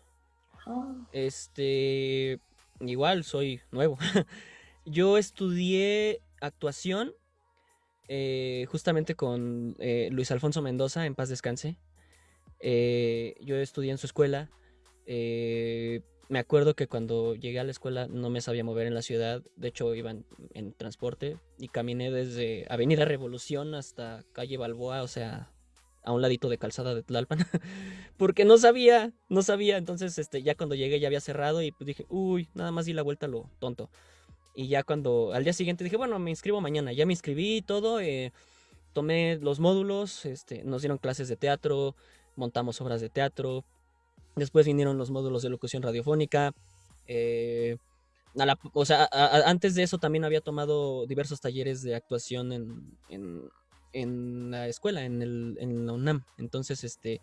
Ah. Este, igual soy nuevo. <laughs> yo estudié actuación eh, justamente con eh, Luis Alfonso Mendoza, en paz descanse. yo estudié en su escuela. Me acuerdo que cuando llegué a la escuela no me sabía mover en la ciudad. De hecho, iba en transporte y caminé desde Avenida Revolución hasta calle Balboa, o sea, a un ladito de calzada de Tlalpan, <laughs> porque no sabía, no sabía, entonces este, ya cuando llegué ya había cerrado y pues dije, uy, nada más di la vuelta lo tonto. Y ya cuando, al día siguiente dije, bueno, me inscribo mañana, ya me inscribí todo, eh, tomé los módulos, este, nos dieron clases de teatro, montamos obras de teatro, después vinieron los módulos de locución radiofónica, eh, o sea, antes de eso también había tomado diversos talleres de actuación en en la escuela, en, el, en la UNAM. Entonces, este,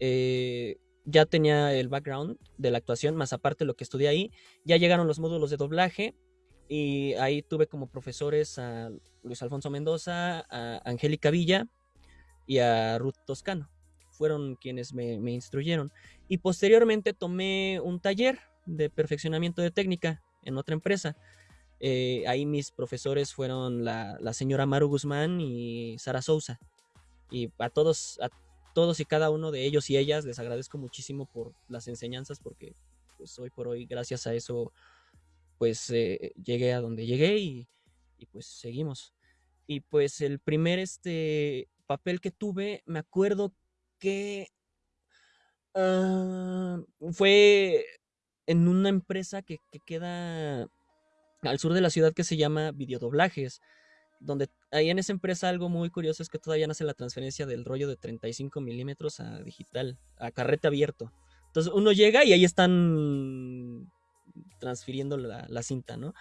eh, ya tenía el background de la actuación, más aparte lo que estudié ahí. Ya llegaron los módulos de doblaje y ahí tuve como profesores a Luis Alfonso Mendoza, a Angélica Villa y a Ruth Toscano. Fueron quienes me, me instruyeron. Y posteriormente tomé un taller de perfeccionamiento de técnica en otra empresa. Eh, ahí mis profesores fueron la, señora Maru Guzmán y Sara Sousa. Y a todos, a todos y cada uno de ellos y ellas les agradezco muchísimo por las enseñanzas porque pues hoy por hoy gracias a eso pues eh, llegué a donde llegué y, pues seguimos. Y pues el primer este papel que tuve, me acuerdo que ah, fue en una empresa que, que queda al sur de la ciudad que se llama Videodoblajes, donde ahí en esa empresa algo muy curioso es que todavía no hace la transferencia del rollo de 35 milímetros a digital, a carrete abierto. Entonces uno llega y ahí están transfiriendo la, cinta, ¿no?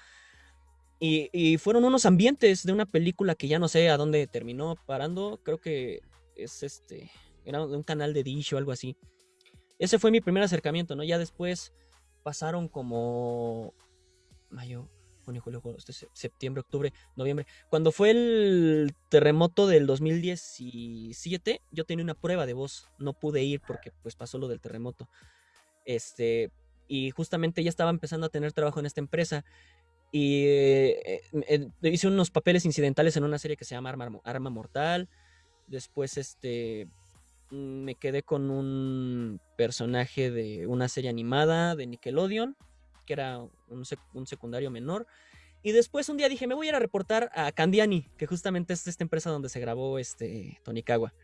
Y, fueron unos ambientes de una película que ya no sé a dónde terminó parando, creo que es este, era un canal de Dish o algo así. Ese fue mi primer acercamiento, ¿no? Ya después pasaron como mayo, junio, julio, agosto, septiembre, octubre, noviembre. Cuando fue el terremoto del 2017, yo tenía una prueba de voz. No pude ir porque pues pasó lo del terremoto. Este, y justamente ya estaba empezando a tener trabajo en esta empresa. Y eh, eh, hice unos papeles incidentales en una serie que se llama Arma Mortal. Después, este, me quedé con un personaje de una serie animada de Nickelodeon que era un, secundario menor. Y después un día dije, me voy a ir a reportar a Candiani, que justamente es esta empresa donde se grabó este Tonikawa.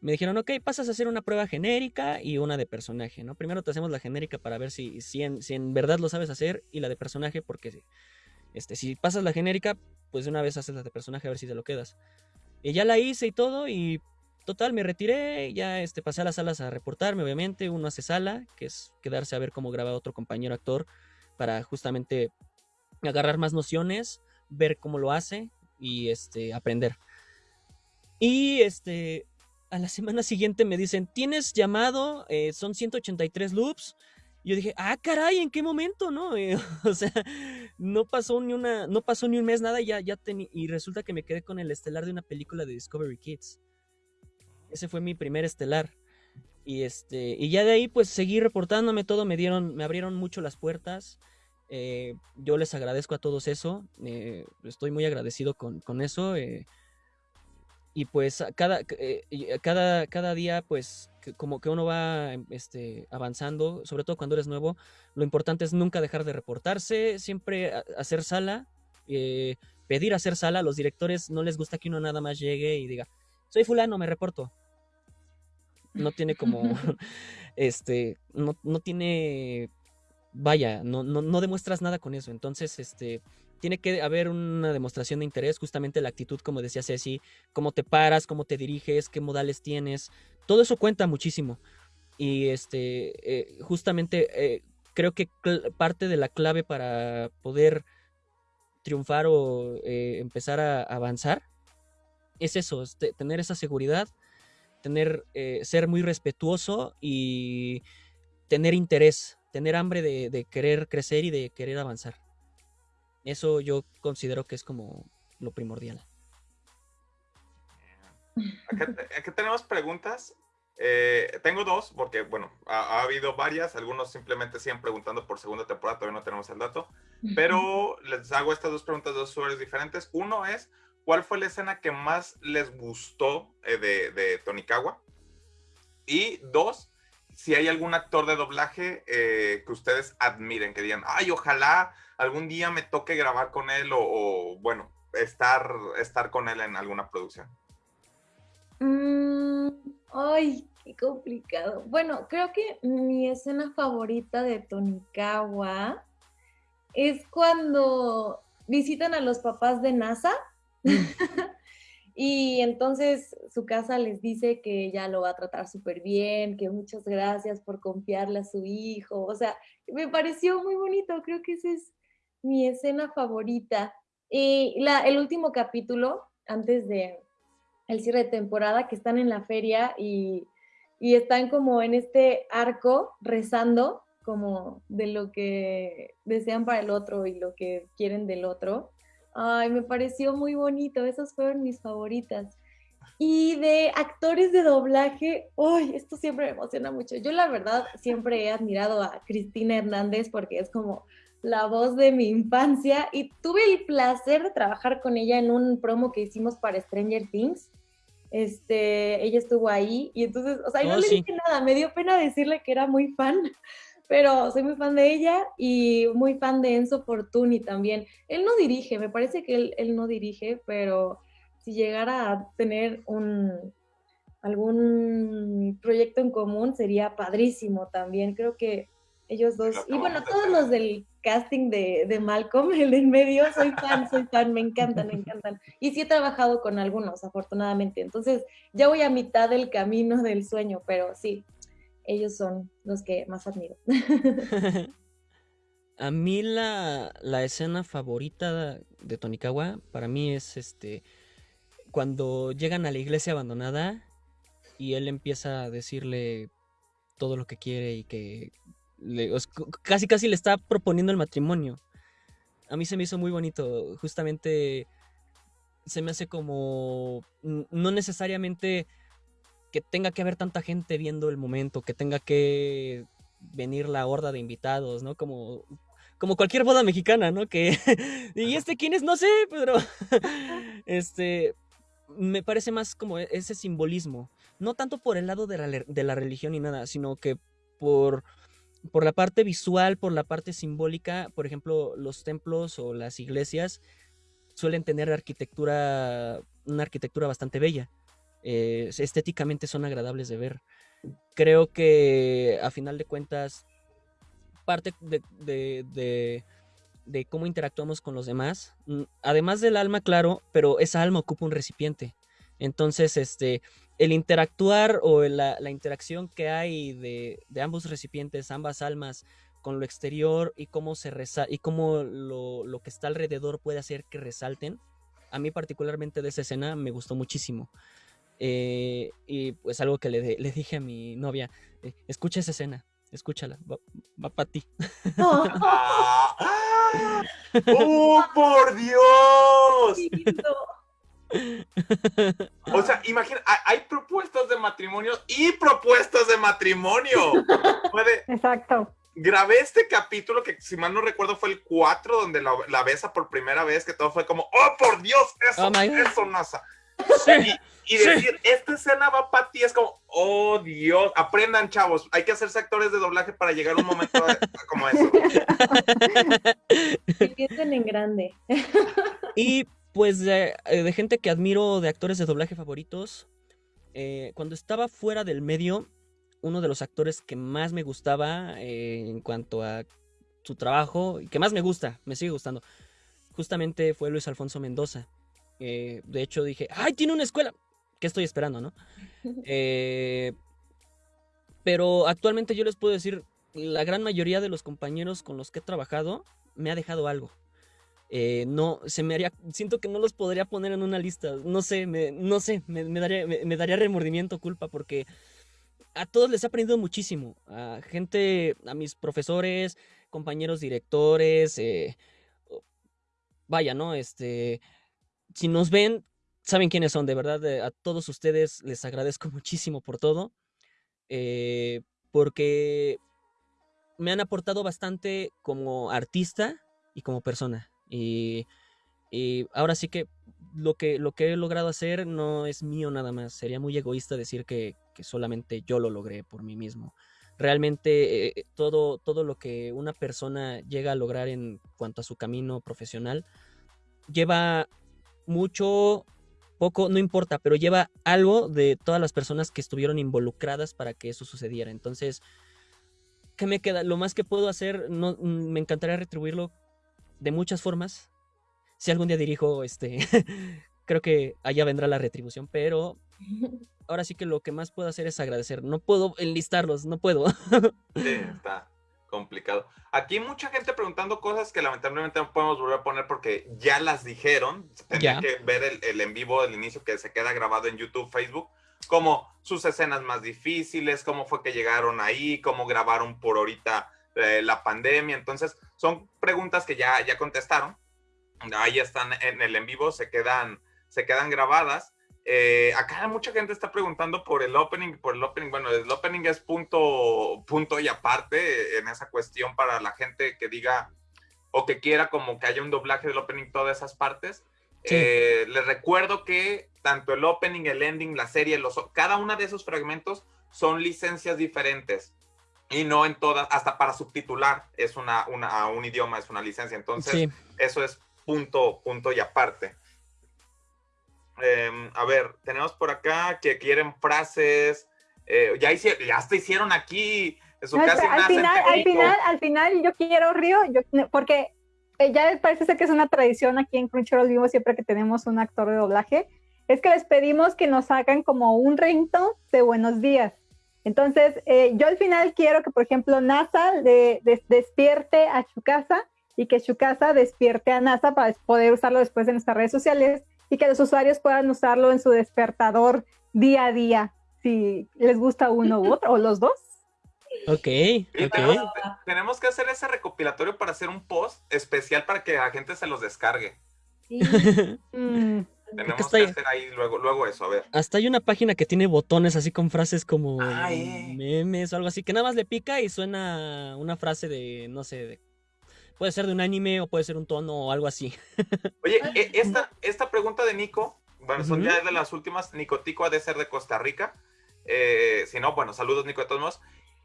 Me dijeron, ok, pasas a hacer una prueba genérica y una de personaje, ¿no? Primero te hacemos la genérica para ver si, si, en, si en verdad lo sabes hacer y la de personaje, porque este, si pasas la genérica, pues de una vez haces la de personaje a ver si te lo quedas. Y ya la hice y todo, y total, me retiré, ya este, pasé a las salas a reportarme, obviamente, uno hace sala, que es quedarse a ver cómo graba otro compañero actor, para justamente agarrar más nociones, ver cómo lo hace y este, aprender. Y este, a la <laughs> semana siguiente me dicen, tienes llamado, eh, son 183 loops. Yo dije, ah, caray, ¿en qué momento? ¿No? <laughs> o sea, no pasó ni una, no pasó ni un mes, nada, y ya, ya y resulta que me quedé con el estelar de una película de Discovery Kids. Ese fue mi primer estelar. Y este, y ya de ahí, pues seguí reportándome todo, me dieron, me abrieron mucho las puertas. Eh, yo les agradezco a todos eso. Eh, estoy muy agradecido con, eso. Eh, y pues cada, cada, cada día, pues, como que uno va este, avanzando, sobre todo cuando eres nuevo, lo importante es nunca dejar de reportarse, siempre hacer sala, pedir hacer sala. A los directores no les gusta que uno nada más llegue y diga, soy fulano, me reporto no tiene como, <laughs> <laughs> este, no, no tiene, vaya, no, no, no, demuestras nada con eso. Entonces, este, tiene que haber una demostración de interés, justamente la actitud, como decía Ceci, cómo te paras, cómo te diriges, qué modales tienes, todo eso cuenta muchísimo. Y este, eh, justamente eh, creo que parte de la clave para poder triunfar o eh, empezar a avanzar es eso, tener esa seguridad tener, eh, ser muy respetuoso y tener interés, tener hambre de, querer crecer y de querer avanzar. Eso yo considero que es como lo primordial. Aquí, tenemos preguntas. Eh, tengo dos, porque, bueno, ha, habido varias. Algunos simplemente siguen preguntando por segunda temporada, todavía no tenemos el dato. <laughs> Pero les hago estas dos preguntas de dos usuarios diferentes. Uno es, ¿cuál fue la escena que más les gustó eh, de, de Tonikawa? Y dos, si hay algún actor de doblaje eh, que ustedes admiren, que digan, ay, ojalá algún día me toque grabar con él o, bueno, estar, estar con él en alguna producción. Mm, ay, qué complicado. Bueno, creo que mi escena favorita de Tonikawa es cuando visitan a los papás de NASA. <laughs> y entonces su casa les dice que ya lo va a tratar súper bien, que muchas gracias por confiarle a su hijo. O sea, me pareció muy bonito. Creo que esa es mi escena favorita. Y la, el último capítulo, antes de el cierre de temporada, que están en la feria y, y están como en este arco rezando como de lo que desean para el otro y lo que quieren del otro. Ay, me pareció muy bonito, esas fueron mis favoritas. Y de actores de doblaje, uy, esto siempre me emociona mucho. Yo la verdad siempre he admirado a Cristina Hernández porque es como la voz de mi infancia y tuve el placer de trabajar con ella en un promo que hicimos para Stranger Things. Este, ella estuvo ahí y entonces, o sea, no oh, le dije nada, me dio pena decirle que era muy fan, pero soy muy fan de ella y muy fan de Enzo Fortuni también. Él no dirige, me parece que él, él no dirige, pero si llegara a tener un algún proyecto en común sería padrísimo también. Creo que ellos dos, y bueno, todos los del casting de, de, Malcolm, <laughs> el en medio, soy fan, soy fan, me encantan, me encantan. Y sí he trabajado con algunos, afortunadamente. Entonces, ya voy a mitad del camino del sueño, pero sí, ellos son los que más admiro. <laughs> a mí la, la escena favorita de Tonikawa, para mí es este, cuando llegan a la iglesia abandonada y él empieza a decirle todo lo que quiere y que casi casi le está proponiendo el matrimonio. A mí se me hizo muy bonito, justamente se me hace como no necesariamente que tenga que haber tanta gente viendo el momento, que tenga que venir la horda de invitados, ¿no? Como como cualquier boda mexicana, ¿no? Que <laughs> y este quién es no sé, pero <laughs> este me parece más como e, ese simbolismo, no tanto por el lado de la, de la religión ni nada, sino que por por la parte visual, por la parte simbólica, por ejemplo, los templos o las iglesias suelen tener arquitectura, una arquitectura bastante bella. Eh, estéticamente son agradables de ver. Creo que a final de cuentas, parte de, de, de, cómo interactuamos con los demás, mm, además del alma, claro, pero esa alma ocupa un recipiente. Entonces, este, el interactuar o la, interacción que hay de, ambos recipientes, ambas almas, con lo exterior y cómo, se y cómo lo, que está alrededor puede hacer que resalten. A mí particularmente de esa escena me gustó muchísimo. Eh, y pues algo que le, dije a mi novia, eh, escucha esa escena, escúchala, va, para ti. <laughs> ¡Oh, <laughs> por Dios! <laughs> O sea, imagina, hay propuestas de matrimonio y propuestas de matrimonio. Puede... Exacto. Grabé este capítulo que, si mal no recuerdo, fue el 4, donde la, besa por primera vez, que todo fue como, ¡oh, por Dios! Eso, oh eso, NASA. Y, decir, esta escena va para ti, es como, ¡oh, Dios! Aprendan, chavos. Hay que hacerse actores de doblaje para llegar a un momento <laughs> como eso. piensen en grande. Y pues eh, de, gente que admiro, de actores de doblaje favoritos. Eh, cuando estaba fuera del medio, uno de los actores que más me gustaba eh, en cuanto a su trabajo, y que más me gusta, me sigue gustando, justamente fue Luis Alfonso Mendoza. De hecho dije, ¡ay, tiene una escuela! ¿Qué estoy esperando, no? <laughs> pero actualmente yo les puedo decir, la gran mayoría de los compañeros con los que he trabajado me ha dejado algo. eh, no, se me haría, siento que no los podría poner en una lista, no sé, me, no sé, me, daría, me, daría remordimiento, culpa, porque a todos les he aprendido muchísimo, a gente, a mis profesores, compañeros directores, eh, vaya, ¿no? Este, si nos ven, saben quiénes son, de verdad, eh, a todos ustedes les agradezco <laughs> muchísimo por todo, porque me han aportado bastante como artista y como persona. Y, ahora sí que lo, que lo que he logrado hacer no es mío nada más. Sería muy egoísta decir que, solamente yo lo logré por mí mismo. Realmente eh, todo, todo lo que una persona llega a lograr en cuanto a su camino profesional lleva mucho, poco, no importa, pero lleva algo de todas las personas que estuvieron involucradas para que eso sucediera. Entonces, ¿qué me queda? Lo más que puedo hacer, no, mm, me encantaría retribuirlo de muchas formas. Si algún día dirijo, este, <laughs> creo que allá vendrá la retribución, pero <laughs> ahora sí que lo que más puedo hacer es agradecer. No puedo enlistarlos, no puedo. sí, está complicado. Aquí mucha gente preguntando cosas que lamentablemente no podemos volver a poner porque ya las dijeron. Tenía que ver el, el, en vivo del inicio que se queda grabado en YouTube, Facebook, como sus escenas más difíciles, cómo fue que llegaron ahí, cómo grabaron por ahorita eh, la pandemia. Entonces, son preguntas que ya, ya contestaron. Ahí están en el en vivo, se quedan, se quedan grabadas. Eh, acá mucha gente está preguntando por el opening, por el opening. Bueno, el opening es punto, punto y aparte en esa cuestión para la gente que diga o que quiera como que haya un doblaje del opening todas esas partes. Eh, les recuerdo que tanto el opening, el ending, la serie, los, cada una de esos fragmentos son licencias diferentes y no en todas, hasta para subtitular es una, una un idioma, es una licencia. Entonces, eso es punto, punto y aparte. Em, a ver, tenemos por acá que quieren frases. Eh, ya, hicieron, ya hasta hicieron aquí. Su al, final, al, final, al final, yo quiero Río, yo, porque eh, ya parece ser que es una tradición aquí en Crunchyroll Vivo siempre que tenemos un actor de doblaje, es que les pedimos que nos hagan como un ringtone de buenos días. Entonces, eh, yo al final quiero que, por ejemplo, NASA despierte a Chukasa y que Chukasa despierte a NASA para poder usarlo después en nuestras redes sociales y que los usuarios puedan usarlo en su despertador día a día, si les gusta uno u otro, o los dos. Ok, Tenemos, que hacer ese recopilatorio para hacer un post especial para que la gente se los descargue. Sí. <laughs> Mm. Tenemos que hacer ahí luego, luego eso, a ver. Hasta hay una página que tiene botones así con frases como memes o algo así, que nada más le pica y suena una frase de, no sé, puede ser de un anime o puede ser un tono o algo así. <laughs> Oye, e, esta, esta pregunta de Nico, bueno, son ya de las últimas, Nicotico ha de ser de Costa Rica. Eh, si no, bueno, saludos Nico de todos modos.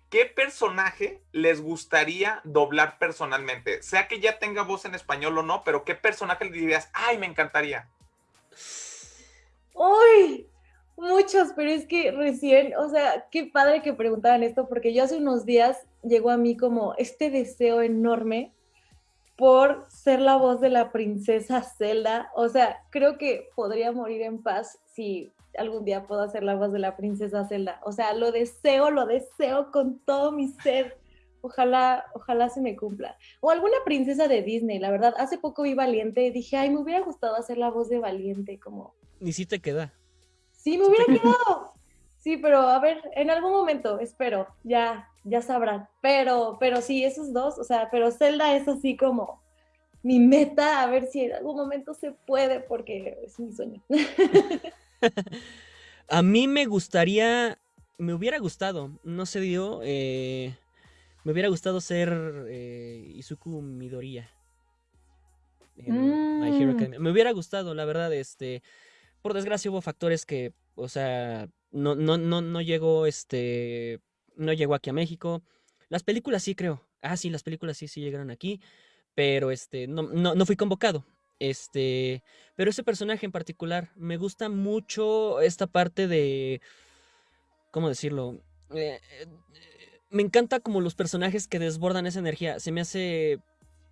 ¿Qué personaje les gustaría doblar personalmente? Sea que ya tenga voz en español o no, pero ¿qué personaje le dirías, ay, me encantaría? ¡Uy! Muchos, pero es que recién, o sea, qué padre que preguntaran esto, porque yo hace unos días llegó a mí como este deseo enorme por ser la voz de la princesa Zelda. O sea, creo que podría morir en paz si algún día puedo hacer la voz de la princesa Zelda. O sea, lo deseo, lo deseo con todo mi ser. Ojalá, ojalá se me cumpla. O alguna princesa de Disney, la verdad. Hace poco vi Valiente y dije, ay, me hubiera gustado hacer la voz de Valiente, como ni si te queda. Sí, me hubiera quedado. Sí, pero a ver, en algún momento, espero, ya, ya sabrán. Pero, pero sí, esos dos, o sea, pero Zelda es así como mi meta, a ver si en algún momento se puede, porque es mi sueño. <laughs> a mí me gustaría, me hubiera gustado, no se dio, eh, me hubiera gustado ser eh, Izuku Midoriya. Mm. Me hubiera gustado, la verdad, este por desgracia hubo factores que, o sea, no, no, no, no llegó, este, no llegó aquí a México. Las películas sí creo. Ah, sí, las películas sí, sí llegaron aquí, pero este, no, no, no fui convocado. Este, pero ese personaje en particular, me gusta mucho esta parte de, ¿cómo decirlo? Eh, eh, me encanta como los personajes que desbordan esa energía. Se me hace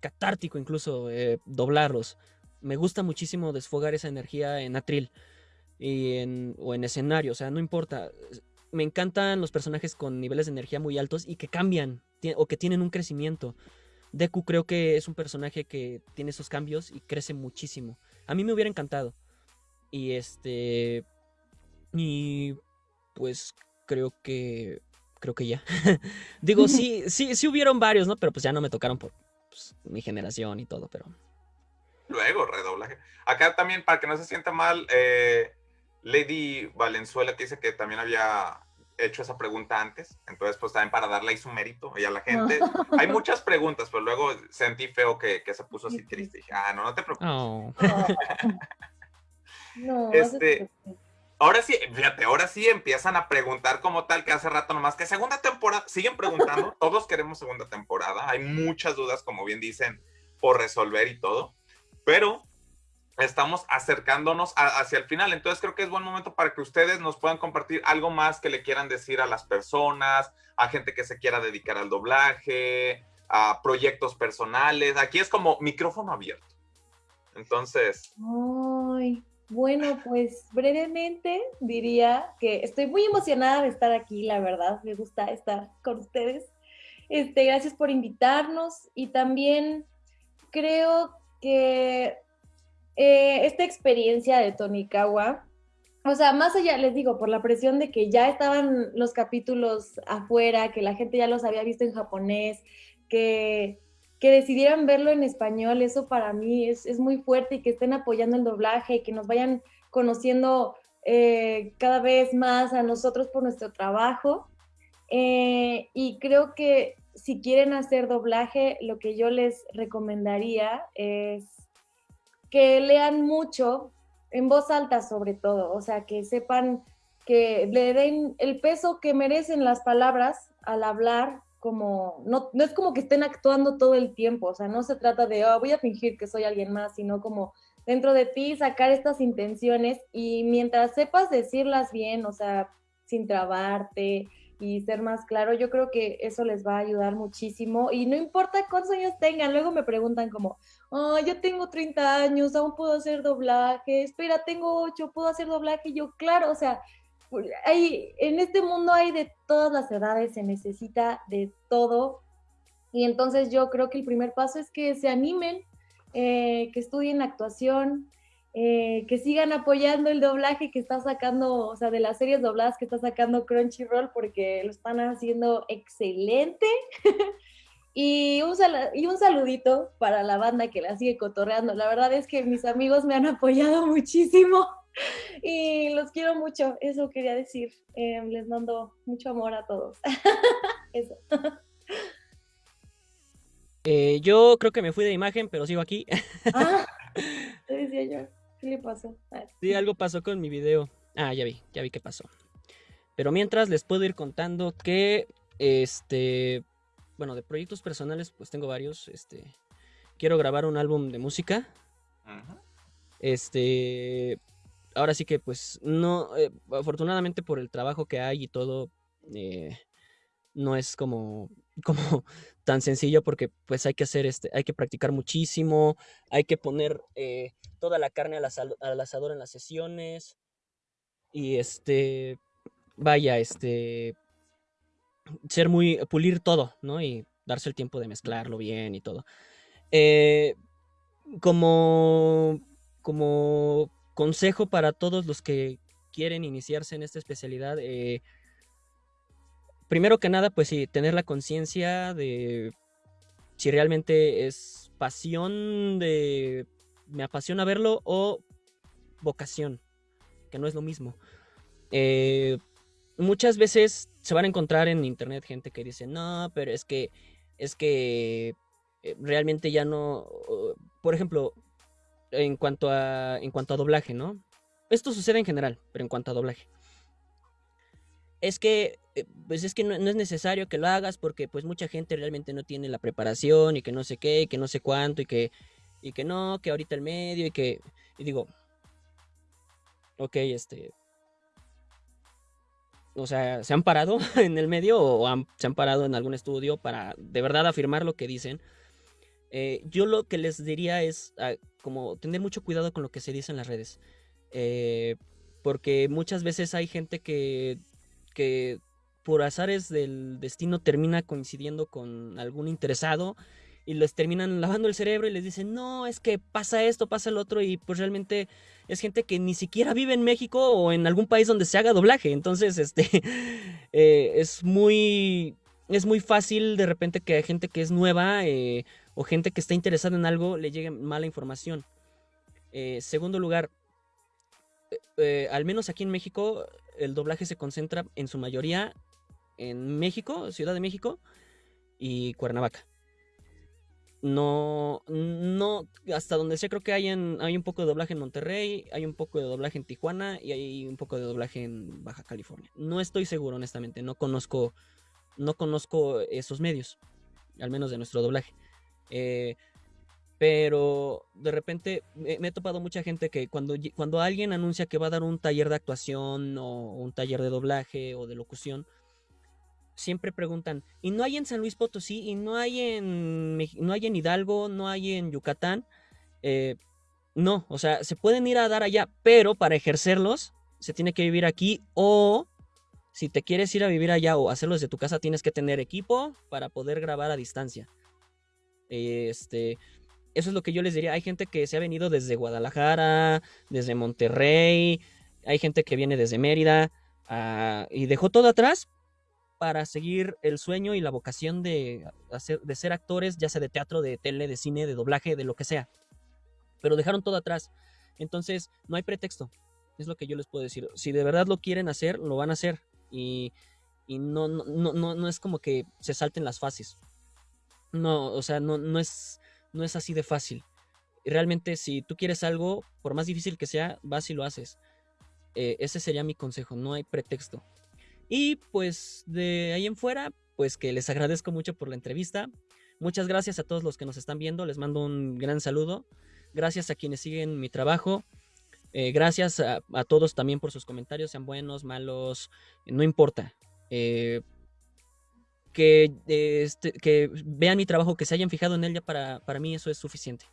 catártico incluso eh, doblarlos me gusta muchísimo desfogar esa energía en atril y en, o en escenario, o sea, no importa. Me encantan los personajes con niveles de energía muy altos y que cambian o que tienen un crecimiento. Deku creo que es un personaje que tiene esos cambios y crece muchísimo. A mí me hubiera encantado. Y este. Y pues creo que. Creo que ya. <laughs> Digo, sí, <laughs> sí, sí hubieron varios, ¿no? Pero pues ya no me tocaron por pues, mi generación y todo, pero. Luego, redoblaje. Acá también, para que no se sienta mal, eh, Lady Valenzuela te dice que también había hecho esa pregunta antes, entonces pues también para darle ahí su mérito y a la gente. Hay muchas preguntas, pero luego sentí feo que, se puso así triste. Dije, ah, no, no te preocupes. Oh. <laughs> no, este, ahora sí, fíjate, ahora sí empiezan a preguntar como tal que hace rato nomás que segunda temporada, siguen preguntando, <laughs> todos queremos segunda temporada, hay muchas dudas, como bien dicen, por resolver y todo, pero estamos acercándonos hacia el final. Entonces creo que es buen momento para que ustedes nos puedan compartir algo más que le quieran decir a las personas, a gente que se quiera dedicar al doblaje, a proyectos personales. Aquí es como micrófono abierto. Entonces... Ay, bueno, pues brevemente diría que estoy muy emocionada de estar aquí, la verdad. Me gusta estar con ustedes. Este, gracias por invitarnos y también creo que eh, esta experiencia de Tonikawa, o sea, más allá, les digo, por la presión de que ya estaban los capítulos afuera, que la gente ya los había visto en japonés, que, que decidieran verlo en español, eso para mí es, muy fuerte y que estén apoyando el doblaje y que nos vayan conociendo eh, cada vez más a nosotros por nuestro trabajo. Eh, y creo que si quieren hacer doblaje, lo que yo les recomendaría es que lean mucho, en voz alta sobre todo, o sea, que sepan que le den el peso que merecen las palabras al hablar, como, no, no es como que estén actuando todo el tiempo, o sea, no se trata de, oh, voy a fingir que soy alguien más, sino como dentro de ti sacar estas intenciones y mientras sepas decirlas bien, o sea, sin trabarte, y ser más claro, yo creo que eso les va a ayudar muchísimo. Y no importa cuántos años tengan, luego me preguntan como, oh, yo tengo 30 años, aún puedo hacer doblaje, espera, tengo 8, puedo hacer doblaje, yo claro, o sea, hay, en este mundo hay de todas las edades, se necesita de todo y entonces yo creo que el primer paso es que se animen, eh, que estudien actuación, eh, que sigan apoyando el doblaje que está sacando, o sea, de las series dobladas que está sacando Crunchyroll, porque lo están haciendo excelente. <laughs> y, un y un saludito para la banda que la sigue cotorreando. La verdad es que mis amigos me han apoyado <laughs> muchísimo y los quiero mucho. Eso quería decir. Eh, les mando mucho amor a todos. <laughs> Eso. Eh, yo creo que me fui de imagen, pero sigo aquí. ah, te decía yo. ¿Qué le pasó? Ah, sí, algo pasó con mi video. Ah, ya vi, ya vi qué pasó. Pero mientras les puedo ir contando que, este, bueno, de proyectos personales, pues tengo varios. Este, quiero grabar un álbum de música. Este, ahora sí que, pues, no, eh, afortunadamente por el trabajo que hay y todo, eh, no es como, como <laughs> tan sencillo porque pues hay que hacer este, hay que practicar muchísimo, hay que poner eh, toda la carne al, asador en las sesiones y este, vaya, este, ser muy, pulir todo, ¿no? Y darse el tiempo de mezclarlo bien y todo. Eh, como, como consejo para todos los que quieren iniciarse en esta especialidad, eh, primero que nada, pues sí, tener la conciencia de si realmente es pasión de me apasiona verlo o vocación, que no es lo mismo. Eh, muchas veces se van a encontrar en internet gente que dice, no, pero es que, es que eh, realmente ya no, por ejemplo, en cuanto a, en cuanto a doblaje, ¿no? Esto sucede en general, pero en cuanto a doblaje es que eh, pues es que no, es necesario que lo hagas porque pues mucha gente realmente no tiene la preparación y que no sé qué, que no sé cuánto y que y que no, que ahorita el medio y que y digo, ok, este o sea, se han parado <laughs> en el medio o se han parado en algún estudio para de verdad afirmar lo que dicen. Eh, yo lo que les diría es ah, como tener mucho cuidado con lo que se dice en las redes. Eh, porque muchas veces hay gente que que por azares del destino termina coincidiendo con algún interesado y les terminan lavando el cerebro y les dicen, no, es que pasa esto, pasa el otro, y pues realmente es gente que ni siquiera vive en México o en algún país donde se haga doblaje. Entonces, <laughs> este, eh, es muy, es muy fácil de repente que gente que es nueva eh, o gente que está interesada en algo le llegue mala información. Eh, segundo lugar, al menos aquí en México, el doblaje se concentra en su mayoría en México, Ciudad de México y Cuernavaca no, no, hasta donde sé creo que hay, hay un poco de doblaje en Monterrey, hay un poco de doblaje en Tijuana y hay un poco de doblaje en Baja California. No estoy seguro, honestamente, no conozco, no conozco esos medios, al menos de nuestro doblaje. Eh, pero de repente me, he topado mucha gente que cuando, cuando alguien anuncia que va a dar un taller de actuación o un taller de doblaje o de locución, siempre preguntan, ¿y no hay en San Luis Potosí? ¿Y no hay en, no hay en Hidalgo? ¿No hay en Yucatán? Eh, no, o sea, se pueden ir a dar allá, pero para ejercerlos se tiene que vivir aquí o si te quieres ir a vivir allá o hacerlo desde tu casa tienes que tener equipo para poder grabar a distancia. Este, eso es lo que yo les diría. Hay gente que se ha venido desde Guadalajara, desde Monterrey, hay gente que viene desde Mérida ah, y dejó todo atrás para seguir el sueño y la vocación de, ser actores, ya sea de teatro, de tele, de cine, de doblaje, de lo que sea. Pero dejaron todo atrás. Entonces, no hay pretexto. Es lo que yo les puedo decir. Si de verdad lo quieren hacer, lo van a hacer. Y, no, es como que se salten las fases. No, o sea, no, es, así de fácil. Realmente, si tú quieres algo, por más difícil que sea, vas y lo haces. Eh, ese sería mi consejo. No hay pretexto. Y pues de ahí en fuera, pues que les agradezco mucho por la entrevista. Muchas gracias a todos los que nos están viendo. Les mando un gran saludo. Gracias a quienes siguen mi trabajo. Eh, gracias a, todos también por sus comentarios, sean buenos, malos, no importa. Eh, que, este, que vean mi trabajo, que se hayan fijado en él, ya para, para mí eso es suficiente.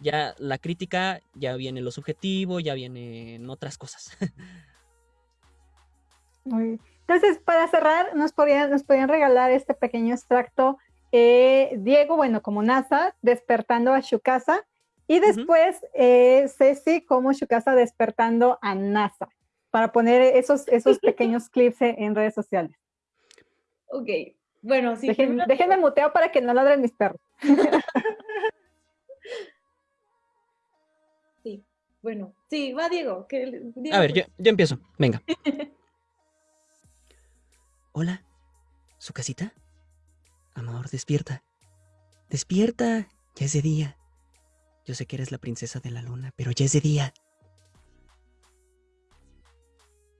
Ya la crítica, ya viene lo subjetivo, ya vienen otras cosas. <laughs> Muy entonces, para cerrar, nos podrían, nos podrían regalar este pequeño extracto. Eh, Diego, bueno, como NASA, despertando a Shukasa. Y después eh, Ceci como Shukasa despertando a NASA. Para poner esos, esos <laughs> pequeños clips en redes sociales. Ok, bueno, sí. déjenme muteo para que no ladren mis perros. <laughs> sí, bueno, sí, va Diego. Que, a ver, yo, yo empiezo, venga. <laughs> Hola, ¿su casita? Amor, despierta. Despierta, ya es de día. Yo sé que eres la princesa de la luna, pero ya es de día.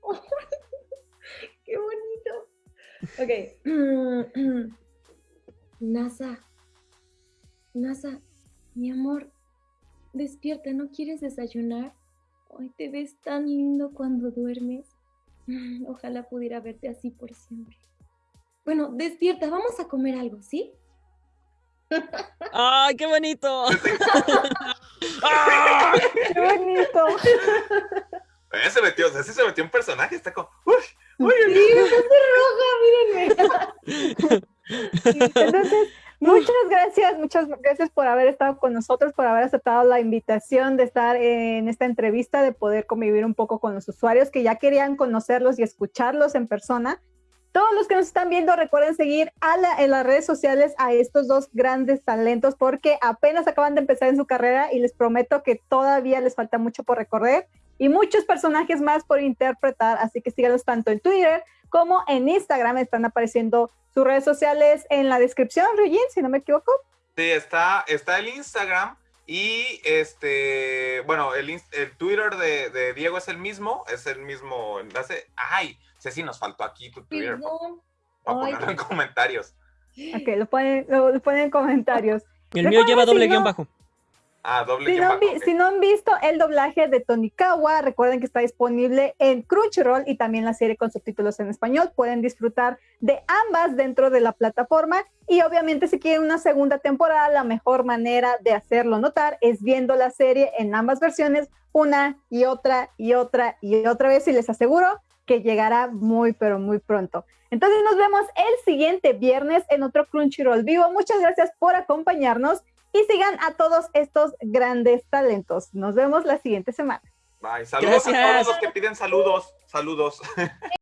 <laughs> ¡Qué bonito! Ok. <clears throat> NASA. NASA, mi amor, despierta, ¿no quieres desayunar? Hoy te ves tan lindo cuando duermes. <laughs> Ojalá pudiera verte así por siempre. Bueno, despierta, vamos a comer algo, ¿sí? <laughs> ¡Ay, qué bonito! <laughs> ¡Qué bonito! Eh, se metió, o se metió un personaje, está como. ¡Uy! ¡Uy! Sí, me roja, mírenme. Entonces, Muchas gracias, muchas gracias por haber estado con nosotros, por haber aceptado la invitación de estar en esta entrevista, de poder convivir un poco con los usuarios que ya querían conocerlos y escucharlos en persona. Todos los que nos están viendo, recuerden seguir en las redes sociales a estos dos grandes talentos porque apenas acaban de empezar en su carrera y les prometo que todavía les falta mucho por recorrer y muchos personajes más por interpretar, así que síganos tanto en Twitter como en Instagram, están apareciendo sus redes sociales en la descripción, Ryujin, si no me equivoco. Sí, está, está el Instagram y este, bueno, el, el Twitter de, Diego es el mismo, es el mismo enlace. Ay, sé si nos faltó aquí tu Twitter. Para ponerlo en comentarios. Ok, lo ponen, lo, ponen en comentarios. El mío lleva doble guion bajo. Ah, doble si, no si no han visto el doblaje de Tonikawa, recuerden que está disponible en Crunchyroll y también la serie con subtítulos en español. Pueden disfrutar de ambas dentro de la plataforma. Y obviamente, si quieren una segunda temporada, la mejor manera de hacerlo notar es viendo la serie en ambas versiones, una y otra y otra y otra vez. Y les aseguro que llegará muy, pero muy pronto. Entonces nos vemos el siguiente viernes en otro Crunchyroll vivo. Muchas gracias por acompañarnos y sigan a todos estos grandes talentos. Nos vemos la siguiente semana. Bye. Saludos a todos los que piden saludos. Saludos. <laughs>